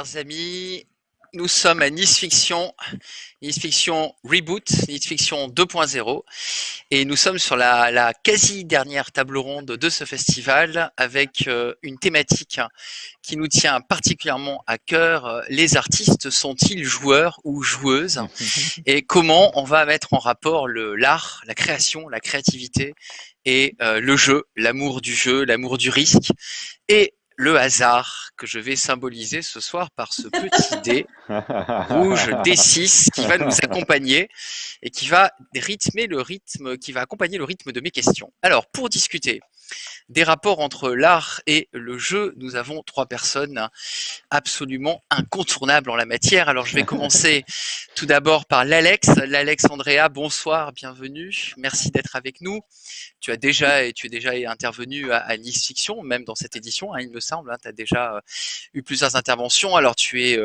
Chers amis. Nous sommes à Nice Fiction, Nice Fiction Reboot, Nice Fiction 2.0, et nous sommes sur la, quasi dernière table ronde de ce festival avec euh, une thématique qui nous tient particulièrement à cœur. Les artistes sont-ils joueurs ou joueuses? Et comment on va mettre en rapport l'art, la création, la créativité et euh, le jeu, l'amour du jeu, l'amour du risque? Et le hasard que je vais symboliser ce soir par ce petit dé rouge D6 qui va nous accompagner et qui va rythmer le rythme, qui va accompagner le rythme de mes questions. Alors, pour discuter des rapports entre l'art et le jeu, nous avons trois personnes absolument incontournables en la matière. Alors, je vais commencer tout d'abord par l'Alex. L'Alex Andrea, bonsoir, bienvenue. Merci d'être avec nous. Tu as déjà et tu es déjà intervenu à, Nice Fiction, même dans cette édition, hein, il me semble. Hein, tu as déjà eu plusieurs interventions. Alors, tu es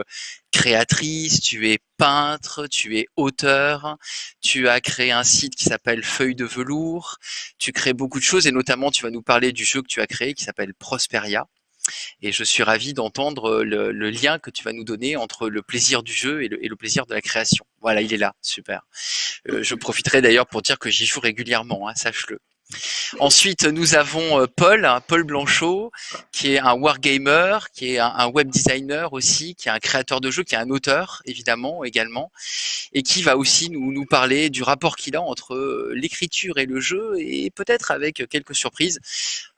créatrice, tu es peintre, tu es auteur, tu as créé un site qui s'appelle Feuille de velours, tu crées beaucoup de choses et notamment tu vas nous parler du jeu que tu as créé qui s'appelle Prosperia. Et je suis ravi d'entendre le, lien que tu vas nous donner entre le plaisir du jeu et le, plaisir de la création. Voilà, il est là, super. Je profiterai d'ailleurs pour dire que j'y joue régulièrement, hein, sache-le. Ensuite, nous avons euh, Paul, Paul Blanchot, qui est un wargamer, qui est un, web designer aussi, qui est un créateur de jeux, qui est un auteur évidemment également, et qui va aussi nous, parler du rapport qu'il a entre euh, l'écriture et le jeu, et peut-être avec quelques surprises.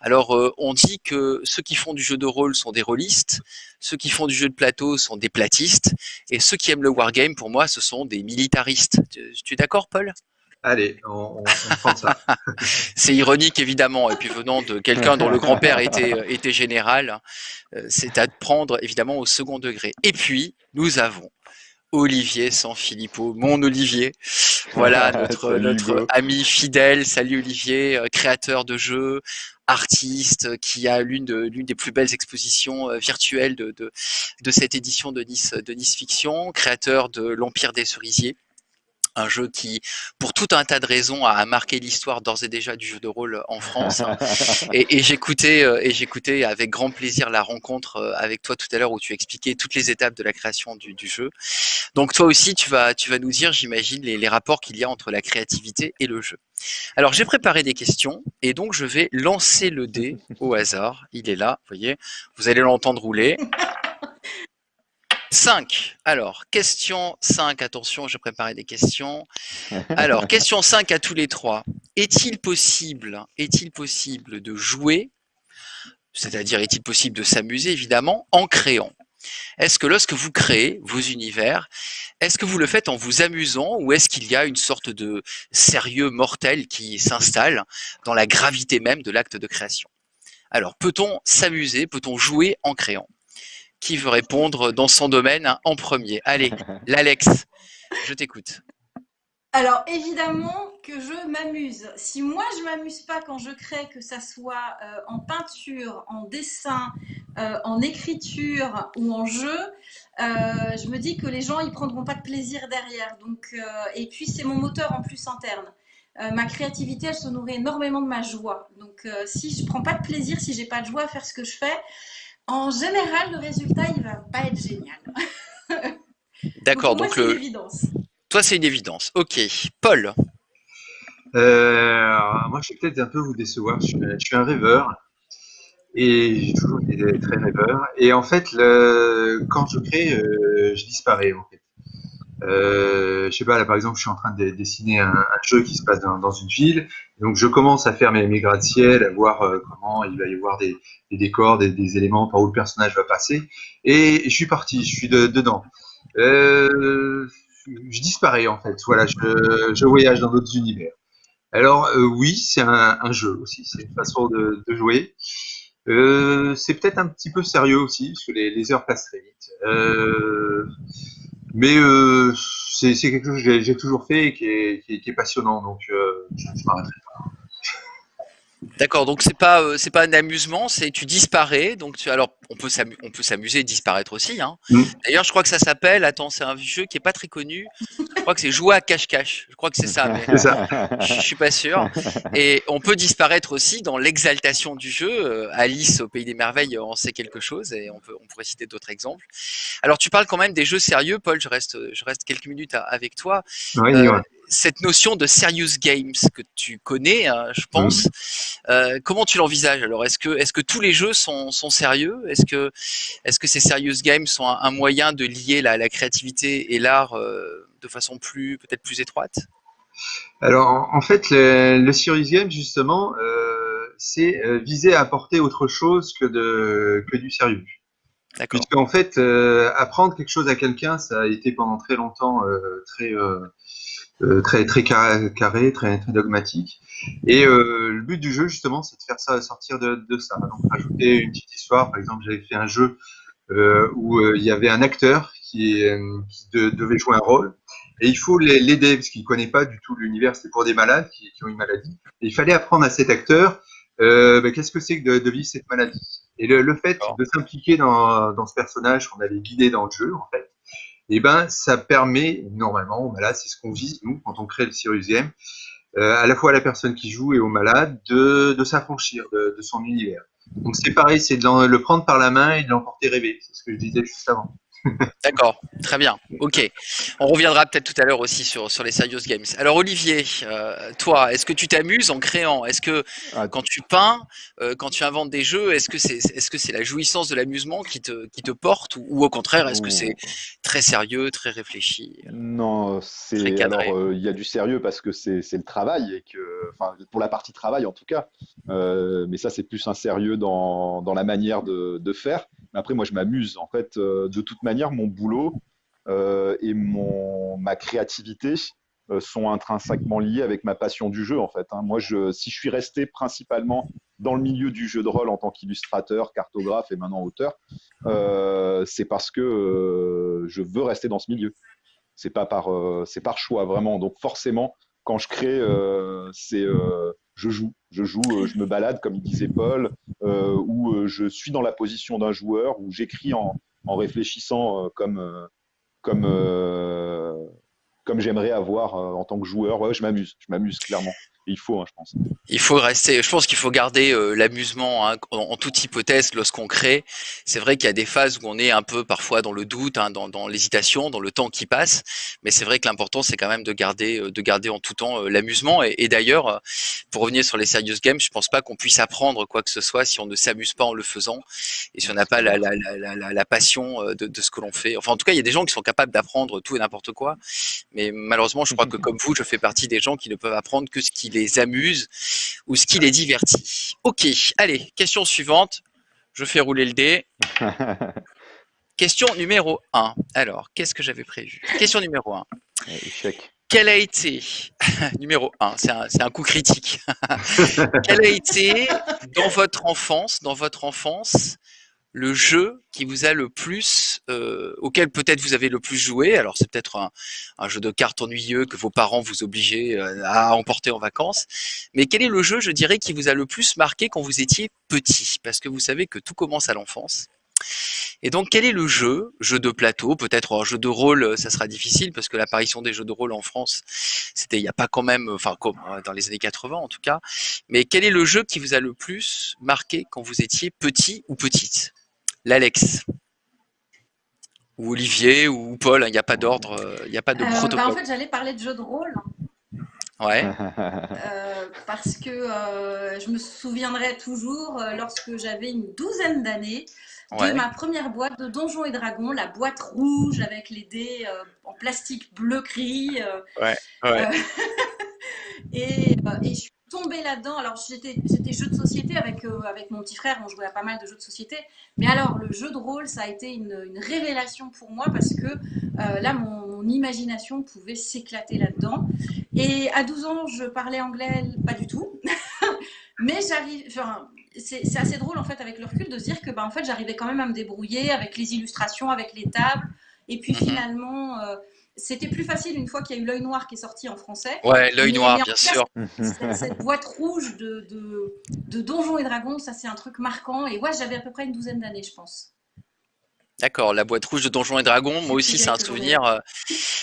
Alors, euh, on dit que ceux qui font du jeu de rôle sont des rôlistes, ceux qui font du jeu de plateau sont des platistes, et ceux qui aiment le wargame, pour moi, ce sont des militaristes. tu es d'accord, Paul? Allez, on, prend ça. c'est ironique évidemment, et puis venant de quelqu'un dont le grand-père était, euh, était général, euh, c'est à prendre évidemment au second degré. Et puis, nous avons Olivier Sanfilippo, mon Olivier. Voilà notre, notre ami fidèle. Salut Olivier, euh, créateur de jeux, artiste, qui a l'une de, l'une des plus belles expositions virtuelles de, de, de, cette édition de Nice, de Nice Fiction, créateur de l'Empire des Cerisiers un jeu qui, pour tout un tas de raisons, a marqué l'histoire d'ores et déjà du jeu de rôle en France. et, j'écoutais, euh, et j'écoutais avec grand plaisir la rencontre euh, avec toi tout à l'heure où tu expliquais toutes les étapes de la création du, jeu. Donc toi aussi, tu vas, tu vas nous dire, j'imagine, les, les rapports qu'il y a entre la créativité et le jeu. Alors j'ai préparé des questions et donc je vais lancer le dé au hasard. Il est là, vous voyez. Vous allez l'entendre rouler. 5. Alors, question 5. Attention, je préparais des questions. Alors, question 5 à tous les trois. Est-il possible, est-il possible de jouer, c'est-à-dire est-il possible de s'amuser évidemment, en créant? Est-ce que lorsque vous créez vos univers, est-ce que vous le faites en vous amusant ou est-ce qu'il y a une sorte de sérieux mortel qui s'installe dans la gravité même de l'acte de création? Alors, peut-on s'amuser, peut-on jouer en créant? Qui veut répondre dans son domaine en premier Allez, l'Alex, je t'écoute. Alors évidemment que je m'amuse. Si moi je m'amuse pas quand je crée, que ça soit euh, en peinture, en dessin, euh, en écriture ou en jeu, euh, je me dis que les gens ils prendront pas de plaisir derrière. Donc et puis c'est mon moteur en plus interne. ma créativité elle se nourrit énormément de ma joie. Donc si je prends pas de plaisir, si j'ai pas de joie à faire ce que je fais, en général, le résultat, il va pas être génial. D'accord, donc, le... une évidence. Toi, c'est une évidence. Ok. Paul euh, Moi, je vais peut-être un peu vous décevoir. Je suis, un rêveur. Et j'ai toujours été très rêveur. Et en fait, le... quand je crée, euh, je disparais. En fait. Euh, je sais pas, là par exemple, je suis en train de dessiner un, jeu qui se passe dans, une ville. Donc je commence à faire mes, mes gratte-ciel, à voir euh, comment il va y avoir des, décors, des, éléments par où le personnage va passer. Et je suis parti, je suis de, dedans. Euh, je disparais en fait. Voilà, je, voyage dans d'autres univers. Alors euh, oui, c'est un, jeu aussi, c'est une façon de, jouer. C'est peut-être un petit peu sérieux aussi, parce que les, les heures passent très vite. Mais euh, c'est quelque chose que j'ai toujours fait et qui est, passionnant, donc euh, je ne m'arrêterai pas. D'accord, donc c'est pas euh, c'est pas un amusement, c'est tu disparais. Donc tu alors on peut s'amu- on peut s'amuser et disparaître aussi. Hein. Mm. D'ailleurs, je crois que ça s'appelle. Attends, c'est un jeu qui est pas très connu. Je crois que c'est jouer à cache-cache. Je crois que c'est ça, mais je je suis pas sûr. Et on peut disparaître aussi dans l'exaltation du jeu. Euh, Alice au pays des merveilles en sait quelque chose et on peut on pourrait citer d'autres exemples. Alors tu parles quand même des jeux sérieux, Paul. Je reste je reste quelques minutes à- avec toi Oui, Euh, ouais. Cette notion de serious games que tu connais, hein, je pense. Euh, comment tu l'envisages Alors, est-ce que est-ce que tous les jeux sont, sont sérieux? Est-ce que est-ce que ces serious games sont un, un moyen de lier la, la créativité et l'art euh, de façon plus peut-être plus étroite? Alors, en en fait, le, le Serious Game, justement, euh, c'est viser à apporter autre chose que, de, que du sérieux. D'accord. Puisqu'en fait, euh, apprendre quelque chose à quelqu'un, ça a été pendant très longtemps très, très, très carré, très, très dogmatique. Et euh, le but du jeu, justement, c'est de faire ça sortir de, de ça. Donc, rajouter une petite histoire. Par exemple, j'avais fait un jeu euh, où euh, il y avait un acteur qui, euh, qui de- devait jouer un rôle. Et il faut l'aider parce qu'il ne connaît pas du tout l'univers. C'est pour des malades qui, qui ont une maladie. Et il fallait apprendre à cet acteur euh, ben, qu'est-ce que c'est que de, de vivre cette maladie? Et le, le fait de s'impliquer dans, dans ce personnage qu'on avait guidé dans le jeu, en fait, et ben ça permet normalement aux malades, c'est ce qu'on vise nous quand on crée le Serious Game, euh, à la fois à la personne qui joue et aux malades de, de s'affranchir de, de son univers. Donc c'est pareil, c'est de le prendre par la main et de l'emporter rêver. C'est ce que je disais juste avant. D'accord, très bien. Ok. On reviendra peut-être tout à l'heure aussi sur, sur les serious games. Alors Olivier, euh, toi, est-ce que tu t'amuses en créant? Est-ce que Ah, quand tu peins, euh, quand tu inventes des jeux, est-ce que c'est que c'est la jouissance de l'amusement qui te, qui te porte ou, ou au contraire, est-ce que c'est très sérieux, très réfléchi? Non, c'est euh, il y a du sérieux parce que c'est le travail et que enfin pour la partie travail en tout cas, mais ça c'est plus un sérieux dans dans la manière de de faire. Mais après moi je m'amuse en fait de toute manière mon boulot euh, et mon ma créativité euh, sont intrinsèquement liés avec ma passion du jeu en fait. hein. Moi si je suis resté principalement dans le milieu du jeu de rôle en tant qu'illustrateur, cartographe et maintenant auteur, euh, c'est parce que je veux rester dans ce milieu c'est pas par c'est par choix vraiment donc forcément quand je crée c'est je joue je joue je me balade comme il disait Paul ou je suis dans la position d'un joueur ou j'écris en, en réfléchissant euh, comme euh, comme euh, comme j'aimerais avoir en tant que joueur. Je m'amuse. Je m'amuse clairement il faut hein, je pense Il faut rester, je pense qu'il faut garder euh, l'amusement hein, en, en toute hypothèse lorsqu'on crée. C'est vrai qu'il y a des phases où on est un peu parfois dans le doute, hein, dans, dans l'hésitation, dans le temps qui passe. Mais c'est vrai que l'important c'est quand même de garder, euh, de garder en tout temps euh, l'amusement. Et, et d'ailleurs, pour revenir sur les serious games, je pense pas qu'on puisse apprendre quoi que ce soit si on ne s'amuse pas en le faisant et si on n'a pas la, la, la, la, la- la passion de, de ce que l'on fait. Enfin, en tout cas, il y a des gens qui sont capables d'apprendre tout et n'importe quoi. Mais malheureusement, je crois que comme vous, je fais partie des gens qui ne peuvent apprendre que ce qui les amuse ou ce qui les divertit. Ok, allez, question suivante. Je fais rouler le dé. Question numéro 1. Alors, qu'est-ce que j'avais prévu? Question numéro 1. échec Quel a été, numéro 1, c'est un, c'est un coup critique. Quel a été, dans votre enfance, dans votre enfance, le jeu qui vous a le plus, euh, auquel peut-être vous avez le plus joué Alors, c'est peut-être un, jeu de cartes ennuyeux que vos parents vous obligeaient euh, à emporter en vacances. Mais quel est le jeu, je dirais, qui vous a le plus marqué quand vous étiez petit? Parce que vous savez que tout commence à l'enfance. Et donc, quel est le jeu Jeu de plateau, peut-être jeu de rôle, euh, ça sera difficile parce que l'apparition des jeux de rôle en France, c'était il n'y a pas quand même, enfin, comme dans les années 80 en tout cas. Mais quel est le jeu qui vous a le plus marqué quand vous étiez petit ou petite? L'Alex ou Olivier ou Paul, hein, il n'y a pas d'ordre, euh, il n'y a pas de Euh, bah, protocole. en fait, j'allais parler de jeux de rôle. Ouais, Euh, parce que euh, je me souviendrai toujours euh, lorsque j'avais une douzaine d'années de ouais. ma première boîte de Donjons et Dragons, la boîte rouge avec les dés euh, en plastique bleu gris. euh, Ouais, ouais. euh, et, euh, et je suis tombée là-dedans. Alors j'étais j'étais jeu de société avec, euh, avec mon petit frère, on jouait à pas mal de jeux de société. Mais alors le jeu de rôle, ça a été une, une révélation pour moi parce que euh, là, mon, mon imagination pouvait s'éclater là-dedans. Et à 12 ans, je parlais anglais pas du tout. Mais j'arrive, enfin, c'est c'est assez drôle en fait avec le recul de se dire que bah, en fait, j'arrivais quand même à me débrouiller avec les illustrations, avec les tables. Et puis Mhm. finalement, euh, c'était plus facile une fois qu'il y a eu l'œil noir qui est sorti en français. Ouais, l'œil noir, bien sûr. Cette, cette boîte rouge de, de, de Donjons et Dragons, ça c'est un truc marquant. Et ouais, j'avais à peu près une douzaine d'années, je pense. D'accord, la boîte rouge de Donjons et Dragons, moi aussi c'est un souvenir euh,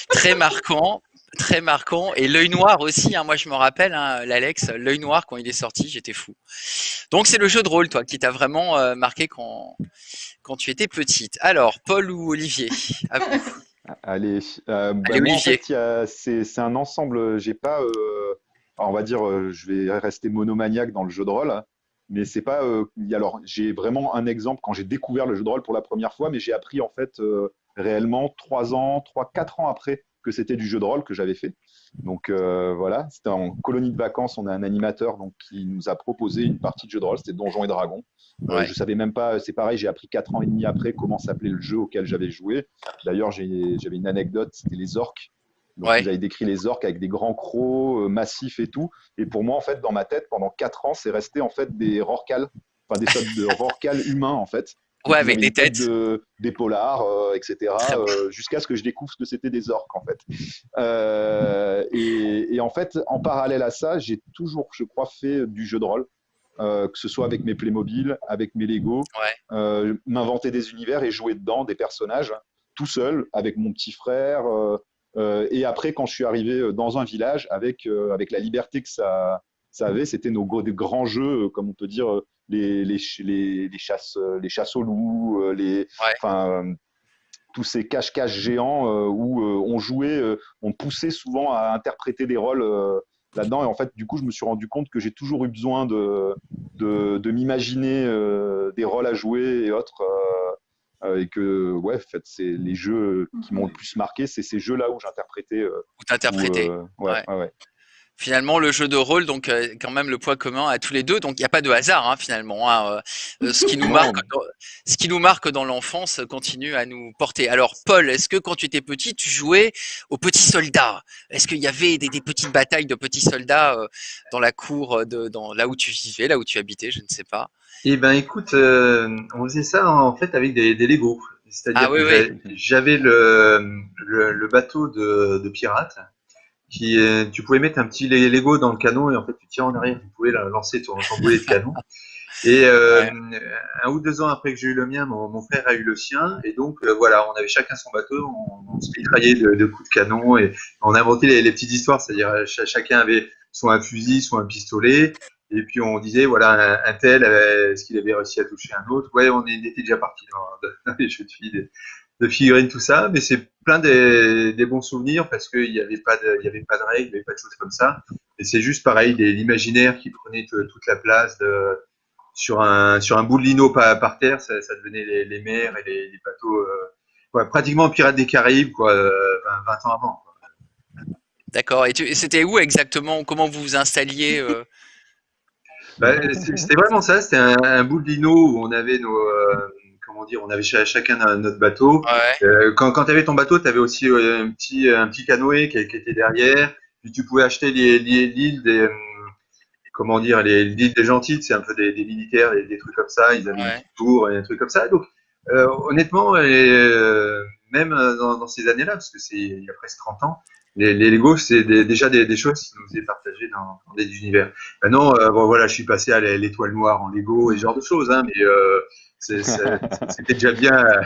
très marquant, très marquant. Et l'œil noir aussi, hein, moi je me rappelle, hein, l'Alex, l'œil noir quand il est sorti, j'étais fou. Donc c'est le jeu de rôle, toi, qui t'a vraiment euh, marqué quand, quand tu étais petite. Alors, Paul ou Olivier? À vous. Allez, euh, bah, en fait, c'est un ensemble. J'ai pas, euh, on va dire, euh, je vais rester monomaniaque dans le jeu de rôle, mais c'est pas. euh, alors, j'ai vraiment un exemple quand j'ai découvert le jeu de rôle pour la première fois, mais j'ai appris en fait euh, réellement trois ans, trois, quatre ans après que c'était du jeu de rôle que j'avais fait. Donc euh, voilà, c'était en colonie de vacances. On a un animateur donc qui nous a proposé une partie de jeu de rôle. C'était Donjons et Dragons. Euh, Ouais. je savais même pas. C'est pareil, j'ai appris quatre ans et demi après comment s'appelait le jeu auquel j'avais joué. D'ailleurs, j'avais une anecdote, c'était les orques. Donc, Ouais. vous avez décrit les orques avec des grands crocs euh, massifs et tout. Et pour moi, en fait, dans ma tête, pendant quatre ans, c'est resté en fait des rorcals, enfin des sortes de rorcals humains en fait. Ouais, avec des têtes. de- des polars, euh, etc. Bon. euh, Jusqu'à ce que je découvre ce que c'était des orques en fait. Euh, et, et en fait, en parallèle à ça, j'ai toujours, je crois, fait du jeu de rôle. euh, que ce soit avec mes Playmobil, avec mes Lego, Ouais. euh, m'inventer des univers et jouer dedans des personnages tout seul avec mon petit frère. euh, euh, et après, quand je suis arrivé dans un village, avec, euh, avec la liberté que ça, ça avait, c'était nos grands jeux, comme on peut dire, les, les, les, les chasses, euh, les chasses aux loups, euh, les, enfin, euh, tous ces cache-cache géants où on jouait, on poussait souvent à interpréter des rôles là-dedans. Et en fait, du coup, je me suis rendu compte que j'ai toujours eu besoin de, de, de m'imaginer euh, des rôles à jouer et autres. euh, et que, ouais, en fait, c'est les jeux qui m'ont le plus marqué, c'est ces jeux-là où j'interprétais. euh, où, ouais, Ouais. ouais, ouais. Finalement, le jeu de rôle, donc euh, quand même le point commun à tous les deux. Donc il n'y a pas de hasard hein, finalement. hein, euh, euh, ce qui nous marque, dans, ce qui nous marque dans l'enfance continue à nous porter. Alors Paul, est-ce que quand tu étais petit, tu jouais aux petits soldats? Est-ce qu'il y avait des, des petites batailles de petits soldats euh, dans la cour, de, dans là où tu vivais, là où tu habitais Je ne sais pas? Eh ben, écoute, on faisait ça en fait avec des, des Lego. C'est-à-dire Ah oui, que oui. j'a- j'avais le, le, le bateau de, de pirate qui, tu pouvais mettre un petit Lego dans le canon et en fait tu tires en arrière, tu pouvais la- lancer ton, ton boulet de canon. Et euh, un ou deux ans après que j'ai eu le mien, mon, mon frère a eu le sien. Et donc euh, voilà, on avait chacun son bateau, on, on se mitraillait de, de coups de canon et on a inventé les, les petites histoires, c'est-à-dire euh, ch- chacun avait soit un fusil, soit un pistolet. Et puis on disait, voilà, un, un tel, euh, est-ce qu'il avait réussi à toucher un autre? Ouais, on était déjà parti dans, dans les jeux de filles, de, figurines, tout ça. Mais c'est plein des, des bons souvenirs parce qu'il n'y avait, pas de- il y avait pas de règles, il n'y avait pas de choses comme ça. Et c'est juste pareil, l'imaginaire qui prenait toute la place de, sur, un, sur un bout de lino par, par terre, ça, ça devenait les, les mers et les, les bateaux. euh, ouais, pratiquement Pirates des Caraïbes, quoi, euh, 20, 20 ans avant. D'accord. Et, c'était où exactement? Comment vous vous installiez euh? Bah, c'était vraiment ça, c'était un, un bout de lino où on avait nos, euh, comment dire, on avait cha- chacun un- notre bateau. Ouais. Euh, quand quand tu avais ton bateau, tu avais aussi euh, un petit, un petit canoë qui, qui était derrière. Puis tu pouvais acheter l'île des, euh, comment dire, l'île des gentils, c'est un peu des, des militaires, des, des trucs comme ça. Ils avaient Ouais. une petite tour et un truc comme ça. Donc, euh, honnêtement, euh, même dans, dans ces années-là, parce que c'est il y a presque 30 ans, les, les Lego, c'est des- déjà des, des choses qui nous faisaient partager dans, dans des univers. Maintenant, euh, bon, voilà, je suis passé à l'é- l'étoile noire en Lego et ce genre de choses, hein, mais euh, c'était déjà bien euh,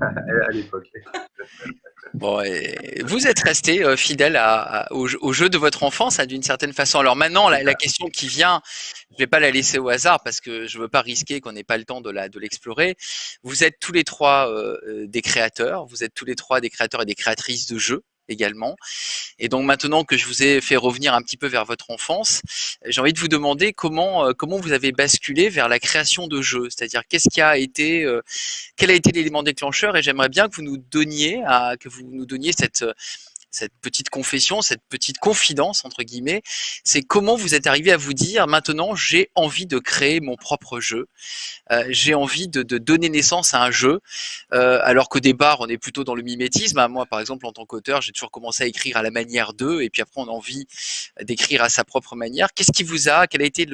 à, l'époque. Bon, et vous êtes resté euh, fidèle au, jeu- de votre enfance hein, d'une certaine façon. Alors maintenant, la, question qui vient, je vais pas la laisser au hasard parce que je veux pas risquer qu'on n'ait pas le temps de l'explorer. Vous êtes tous les trois euh, des créateurs. Vous êtes tous les trois des créateurs et des créatrices de jeux également. Et donc maintenant que je vous ai fait revenir un petit peu vers votre enfance, j'ai envie de vous demander comment euh, comment vous avez basculé vers la création de jeux. C'est-à-dire qu'est-ce qui a été euh, quel a été l'élément déclencheur? Et j'aimerais bien que vous nous donniez que vous nous donniez cette cette petite confession, cette petite confidence entre guillemets, c'est comment vous êtes arrivé à vous dire maintenant j'ai envie de créer mon propre jeu, Euh, j'ai envie de, de donner naissance à un jeu, euh, alors qu'au départ on est plutôt dans le mimétisme. hein. Moi par exemple en tant qu'auteur j'ai toujours commencé à écrire à la manière d'eux et puis après on a envie d'écrire à sa propre manière. Qu'est-ce qui vous a, quel a été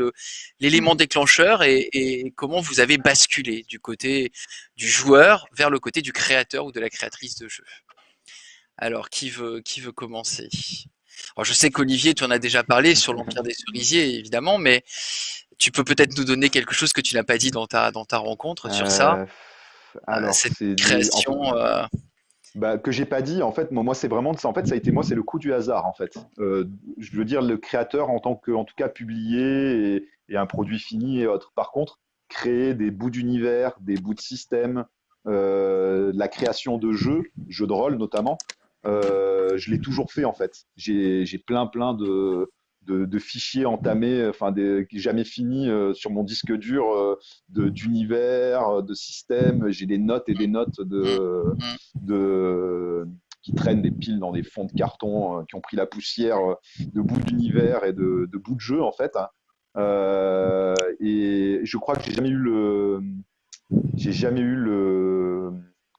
l'élément déclencheur et, et comment vous avez basculé du côté du joueur vers le côté du créateur ou de la créatrice de jeu? Alors, qui veut, qui veut commencer? Alors, Je sais qu'Olivier, tu en as déjà parlé sur l'Empire des Cerisiers, évidemment, mais tu peux peut-être nous donner quelque chose que tu n'as pas dit dans ta, dans ta rencontre sur ça, Euh, alors, cette en création. euh, bah, que j'ai pas dit, en fait, moi, c'est vraiment, en fait, ça a été moi, c'est le coup du hasard, en fait. Euh, je veux dire, le créateur en tant que, en tout cas, publié et, et un produit fini et autres. Par contre, créer des bouts d'univers, des bouts de système, euh, la création de jeux, jeux de rôle notamment, euh, je l'ai toujours fait, en fait. J'ai plein, plein de, de, de fichiers entamés, enfin, des, jamais finis euh, sur mon disque dur euh, de- d'univers, de systèmes. J'ai des notes et des notes de, de, qui traînent des piles dans des fonds de carton, euh, qui ont pris la poussière euh, de bouts d'univers et de, de bouts de jeu, en fait. hein. Euh, et je crois que j'ai jamais eu le. J'ai jamais eu le.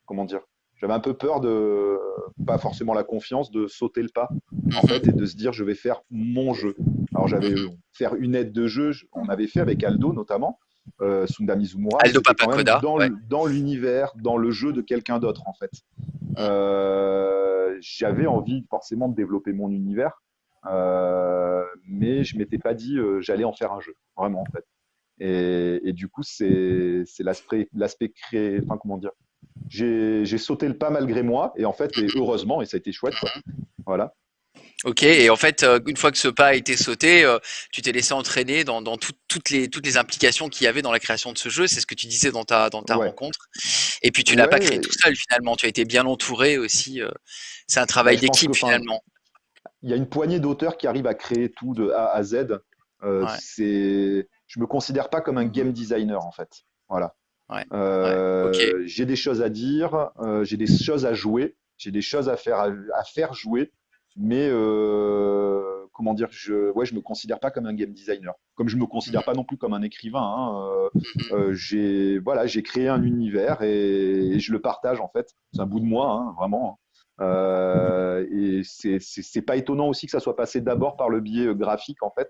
Comment dire J'avais un peu peur de. Pas forcément la confiance, de sauter le pas, en mhm, fait, et de se dire je vais faire mon jeu. Alors j'avais mhm. faire une aide de jeu, je- on avait fait avec Aldo notamment, euh, Sunda Mizumura, Aldo Papacoda, dans, ouais. l'univers, dans le jeu de quelqu'un d'autre en fait. Euh, J'avais envie forcément de développer mon univers, euh, mais je m'étais pas dit euh, j'allais en faire un jeu, vraiment en fait. Et, et du coup, c'est c'est l'aspect l'aspect créé, enfin comment dire, j'ai sauté le pas malgré moi, et en fait, et heureusement, et ça a été chouette, quoi. Voilà. Ok, et en fait, euh, une fois que ce pas a été sauté, euh, tu t'es laissé entraîner dans, dans tout- toutes, les, toutes les implications qu'il y avait dans la création de ce jeu. C'est ce que tu disais dans ta, dans ta Ouais. rencontre. Et puis, tu l'as pas créé tout seul finalement. Tu as été bien entouré aussi. euh, c'est un travail d'équipe finalement. il y a une poignée d'auteurs qui arrivent à créer tout de A à Z. Euh, Ouais. je me considère pas comme un game designer en fait. Voilà. Ouais. Euh. J'ai des choses à dire, euh, j'ai des choses à jouer, j'ai des choses à faire à, à faire jouer, mais euh, comment dire, je, ouais, je me considère pas comme un game designer. Comme je me considère pas non plus comme un écrivain. hein, Mhm. j'ai voilà, j'ai créé un univers et, et je le partage en fait. C'est un bout de moi, hein, vraiment. Euh, et c'est- pas étonnant aussi que ça soit passé d'abord par le biais graphique en fait,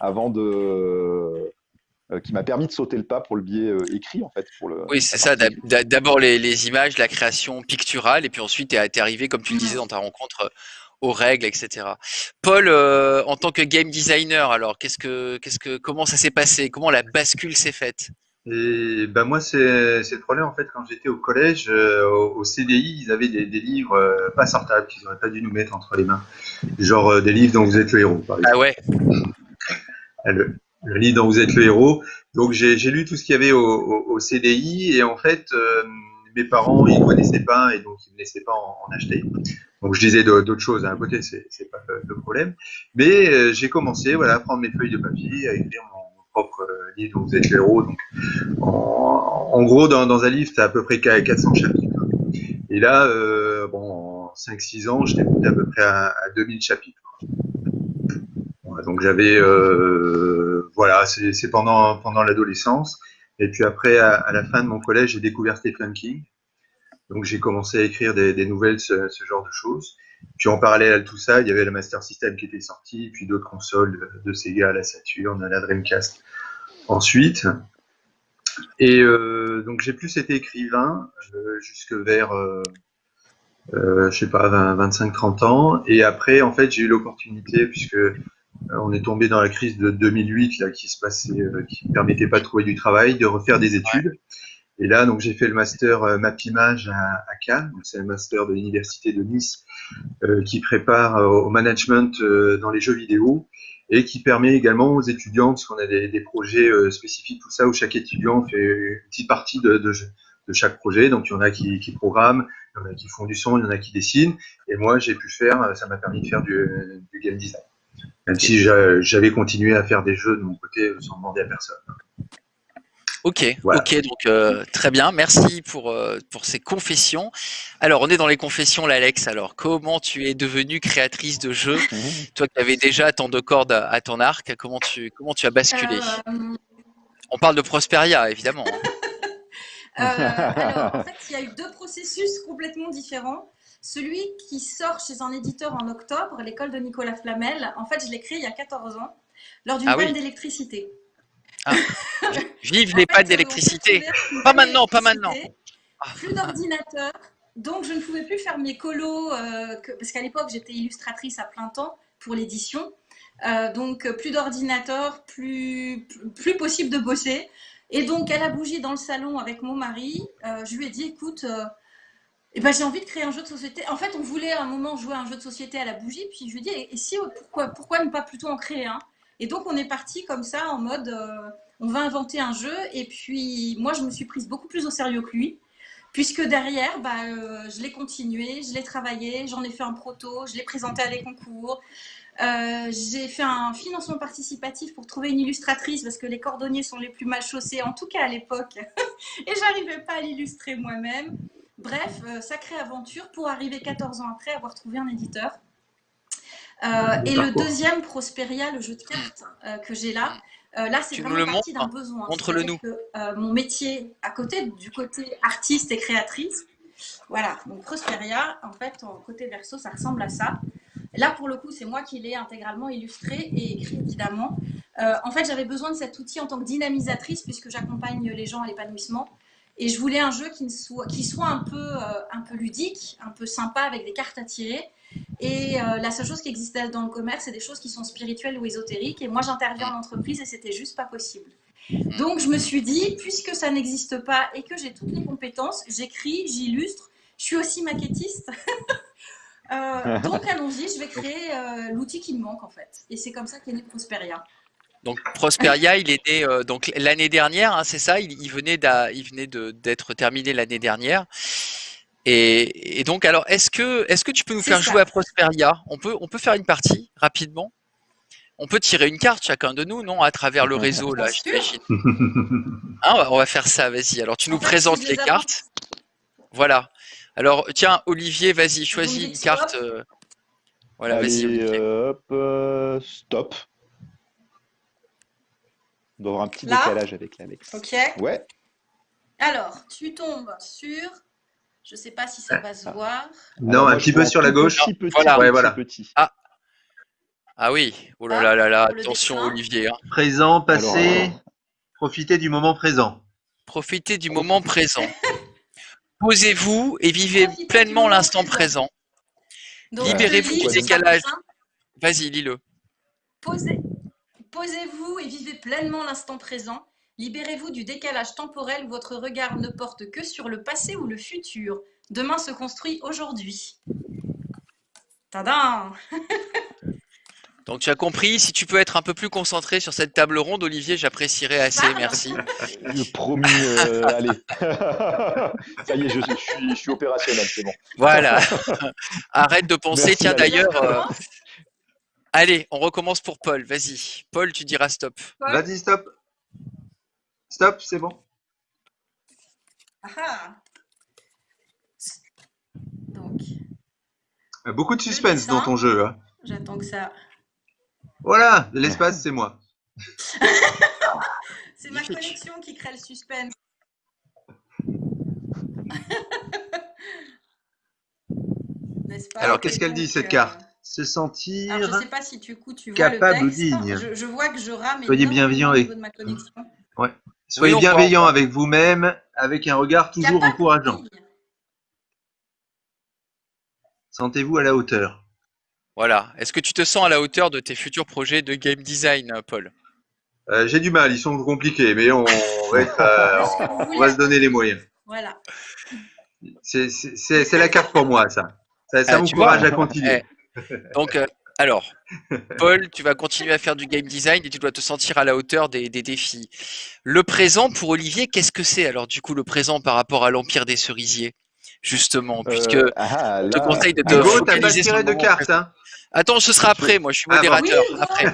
avant de qui m'a permis de sauter le pas pour le biais euh, écrit en fait. Pour le, Oui, c'est ça. D'abord les, les images, la création picturale, et puis ensuite tu es arrivé, comme tu le disais dans ta rencontre, euh, aux règles, etc. Paul, euh, en tant que game designer, alors qu'est-ce que, qu'est-ce que, comment ça s'est passé? Comment la bascule s'est faite? Et ben moi, c'est le problème en fait. Quand j'étais au collège, euh, au, au CDI, ils avaient des, des livres euh, pas sortables qu'ils n'auraient pas dû nous mettre entre les mains. Genre euh, des livres dont vous êtes le héros, par exemple. Ah ouais. Ah, le, le livre dont vous êtes le héros. Donc j'ai lu tout ce qu'il y avait au, au, au CDI et en fait, euh, mes parents ils connaissaient pas et donc ils me laissaient pas en, en acheter. Donc je disais d'autres choses à un côté, c'est c'est pas le, problème. Mais euh, j'ai commencé voilà à prendre mes feuilles de papier, à écrire mon, propre euh, livre dont vous êtes le héros. Donc en, en gros dans, dans un livre t'as à peu près 400 chapitres. Et là, euh, bon, en 5-6 ans, j'étais à peu près à, à 2000 chapitres. Donc j'avais, euh, voilà, c'est pendant pendant l'adolescence. Et puis après, à, la fin de mon collège, j'ai découvert Stephen King. Donc j'ai commencé à écrire des, nouvelles, ce, genre de choses. Puis en parallèle à tout ça, il y avait le Master System qui était sorti, puis d'autres consoles de, de Sega, la Saturn, la Dreamcast. Ensuite, et euh, donc j'ai plus été écrivain euh, jusque vers, euh, je sais pas, 25-30 ans. Et après, en fait, j'ai eu l'opportunité, puisque on est tombé dans la crise de 2008 là, qui se passait, euh, qui ne permettait pas de trouver du travail, de refaire des études. Et là, donc j'ai fait le master euh, Mapimage à, à Cannes, c'est un master de l'université de Nice euh, qui prépare euh, au management euh, dans les jeux vidéo et qui permet également aux étudiants, parce qu'on a des, des projets euh, spécifiques, tout ça, où chaque étudiant fait une petite partie de, de, de chaque projet. Donc il y en a qui, qui programment, il y en a qui font du son, il y en a qui dessinent. Et moi, j'ai pu faire, ça m'a permis de faire du, du game design. Même si j'a- j'avais continué à faire des jeux de mon côté sans demander à personne. Ok, Voilà. ok, donc euh, très bien, merci pour, euh, pour ces confessions. Alors, on est dans les confessions, l'Alex. Alors, comment tu es devenue créatrice de jeux? Toi qui avais déjà tant de cordes à, à ton arc, comment tu, comment tu as basculé? Euh, On parle de Prosperia, évidemment. hein. Euh, alors, en fait, il y a eu deux processus complètement différents. Celui qui sort chez un éditeur en octobre, l'école de Nicolas Flamel, en fait, je l'ai créé il y a 14 ans, lors d'une Ah oui. panne d'électricité. Vive En les pannes euh, d'électricité. Pas maintenant, pas maintenant. Plus d'ordinateur, donc, je ne pouvais plus faire mes colos, euh, que- parce qu'à l'époque, j'étais illustratrice à plein temps pour l'édition. Euh, donc, plus d'ordinateur, plus, plus, plus possible de bosser. Et donc, à la bougie dans le salon avec mon mari, euh, je lui ai dit, écoute, euh, eh ben, j'ai envie de créer un jeu de société. En fait, on voulait à un moment jouer un jeu de société à la bougie, puis je lui ai dit, et, et si, pourquoi, pourquoi ne pas plutôt en créer un? Et donc, on est parti comme ça, en mode, euh, on va inventer un jeu. Et puis, moi, je me suis prise beaucoup plus au sérieux que lui. Puisque derrière, bah, euh, je l'ai continué, je l'ai travaillé, j'en ai fait un proto, je l'ai présenté à des concours. Euh, j'ai fait un financement participatif pour trouver une illustratrice parce que les cordonniers sont les plus mal chaussés, en tout cas à l'époque. Et j'arrivais pas à l'illustrer moi-même. Bref, euh, sacrée aventure pour arriver 14 ans après avoir trouvé un éditeur. Euh, et le deuxième, Prosperia, le jeu de cartes euh, que j'ai là, euh, là c'est nous vraiment le parti d'un besoin. Montre-le que, euh, mon métier à côté, du côté artiste et créatrice, voilà, donc Prosperia, en fait, en côté verso, ça ressemble à ça. Là, pour le coup, c'est moi qui l'ai intégralement illustré et écrit, évidemment. Euh, en fait, j'avais besoin de cet outil en tant que dynamisatrice, puisque j'accompagne les gens à l'épanouissement. Et je voulais un jeu qui, soit, euh, un peu ludique, un peu sympa, avec des cartes à tirer. Et euh, la seule chose qui existait dans le commerce, c'est des choses qui sont spirituelles ou ésotériques. Et moi, j'interviens en entreprise et c'était juste pas possible. Donc, je me suis dit, puisque ça n'existe pas et que j'ai toutes les compétences, j'écris, j'illustre, je suis aussi maquettiste. Euh, donc, allons-y, je vais créer l'outil qui me manque en fait. Et c'est comme ça qu'est né Prosperia. Donc Prosperia, il est né euh, donc l'année dernière, hein, c'est ça. Il, il venait d'être terminé l'année dernière. Et, et donc alors, est-ce que est-ce que tu peux nous faire ça. jouer à Prosperia? On peut on peut faire une partie rapidement? On peut tirer une carte chacun de nous, non, à travers le réseau là. Hein, on va- on va faire ça. Vas-y. Alors tu nous En fait, présentes les les cartes. Voilà. Alors tiens, Olivier, vas-y, choisis une carte. euh, Voilà, vas-y, euh, hop, euh, stop. On doit avoir un petit Là décalage avec l'Alex. Ok. Ouais. Alors, tu tombes sur. Je sais pas si ça va se voir. Non, Alors, un petit peu sur la gauche. Petit, petit, Voilà. petit, Ouais, voilà. petit. Ah oui. Oh là Hop, là là Attention, dessin. Olivier. hein. Présent, passé, Alors, profitez du moment présent. Profitez du moment présent. Posez-vous et vivez Profitez pleinement l'instant présent. présent. Libérez-vous du décalage. Vas-y, lis-le. Posez- Posez-vous et vivez pleinement l'instant présent. Libérez-vous du décalage temporel où votre regard ne porte que sur le passé ou le futur. Demain se construit aujourd'hui. Tadam Donc tu as compris, si tu peux être un peu plus concentré sur cette table ronde, Olivier, j'apprécierais assez, merci. Le promis, euh, allez. Ça y est, je, je suis, je suis opérationnel, c'est bon. Voilà. Arrête de penser. Merci, Tiens d'ailleurs, euh, allez, on recommence pour Paul. Vas-y. Paul, tu diras stop. Vas-y, stop. Stop, c'est bon. Ah ah. Donc, Beaucoup de suspense dans ton jeu. hein. j'attends que ça. Voilà, l'espace, c'est moi. C'est ma connexion qui crée le suspense. N'est-ce pas Alors, qu'est-ce qu'elle dit, cette carte? Se sentir. Alors, je sais pas si du coup tu vois capable ou le texte. digne. Je, je vois que je rame. Soyez bienveillant. Soyez bienveillant avec vous-même, avec un regard toujours Capable encourageant. Sentez-vous à la hauteur. Voilà. Est-ce que tu te sens à la hauteur de tes futurs projets de game design, Paul? Euh, J'ai du mal, ils sont compliqués, mais on va, être, euh, on va se donner les moyens. Voilà. C'est- la carte pour moi, ça. Ça, ça Ah, m'encourage vois à continuer. Donc, euh, alors, Paul, tu vas continuer à faire du game design et tu dois te sentir à la hauteur des, des défis. Le présent pour Olivier, qu'est-ce que c'est alors du coup le présent par rapport à l'Empire des Cerisiers Justement, puisque Euh, ah, je te conseille de te Hugo, pas focaliser sur tiré le de carte, présent. hein Attends, ce sera après, moi je suis Ah modérateur. Oui, après,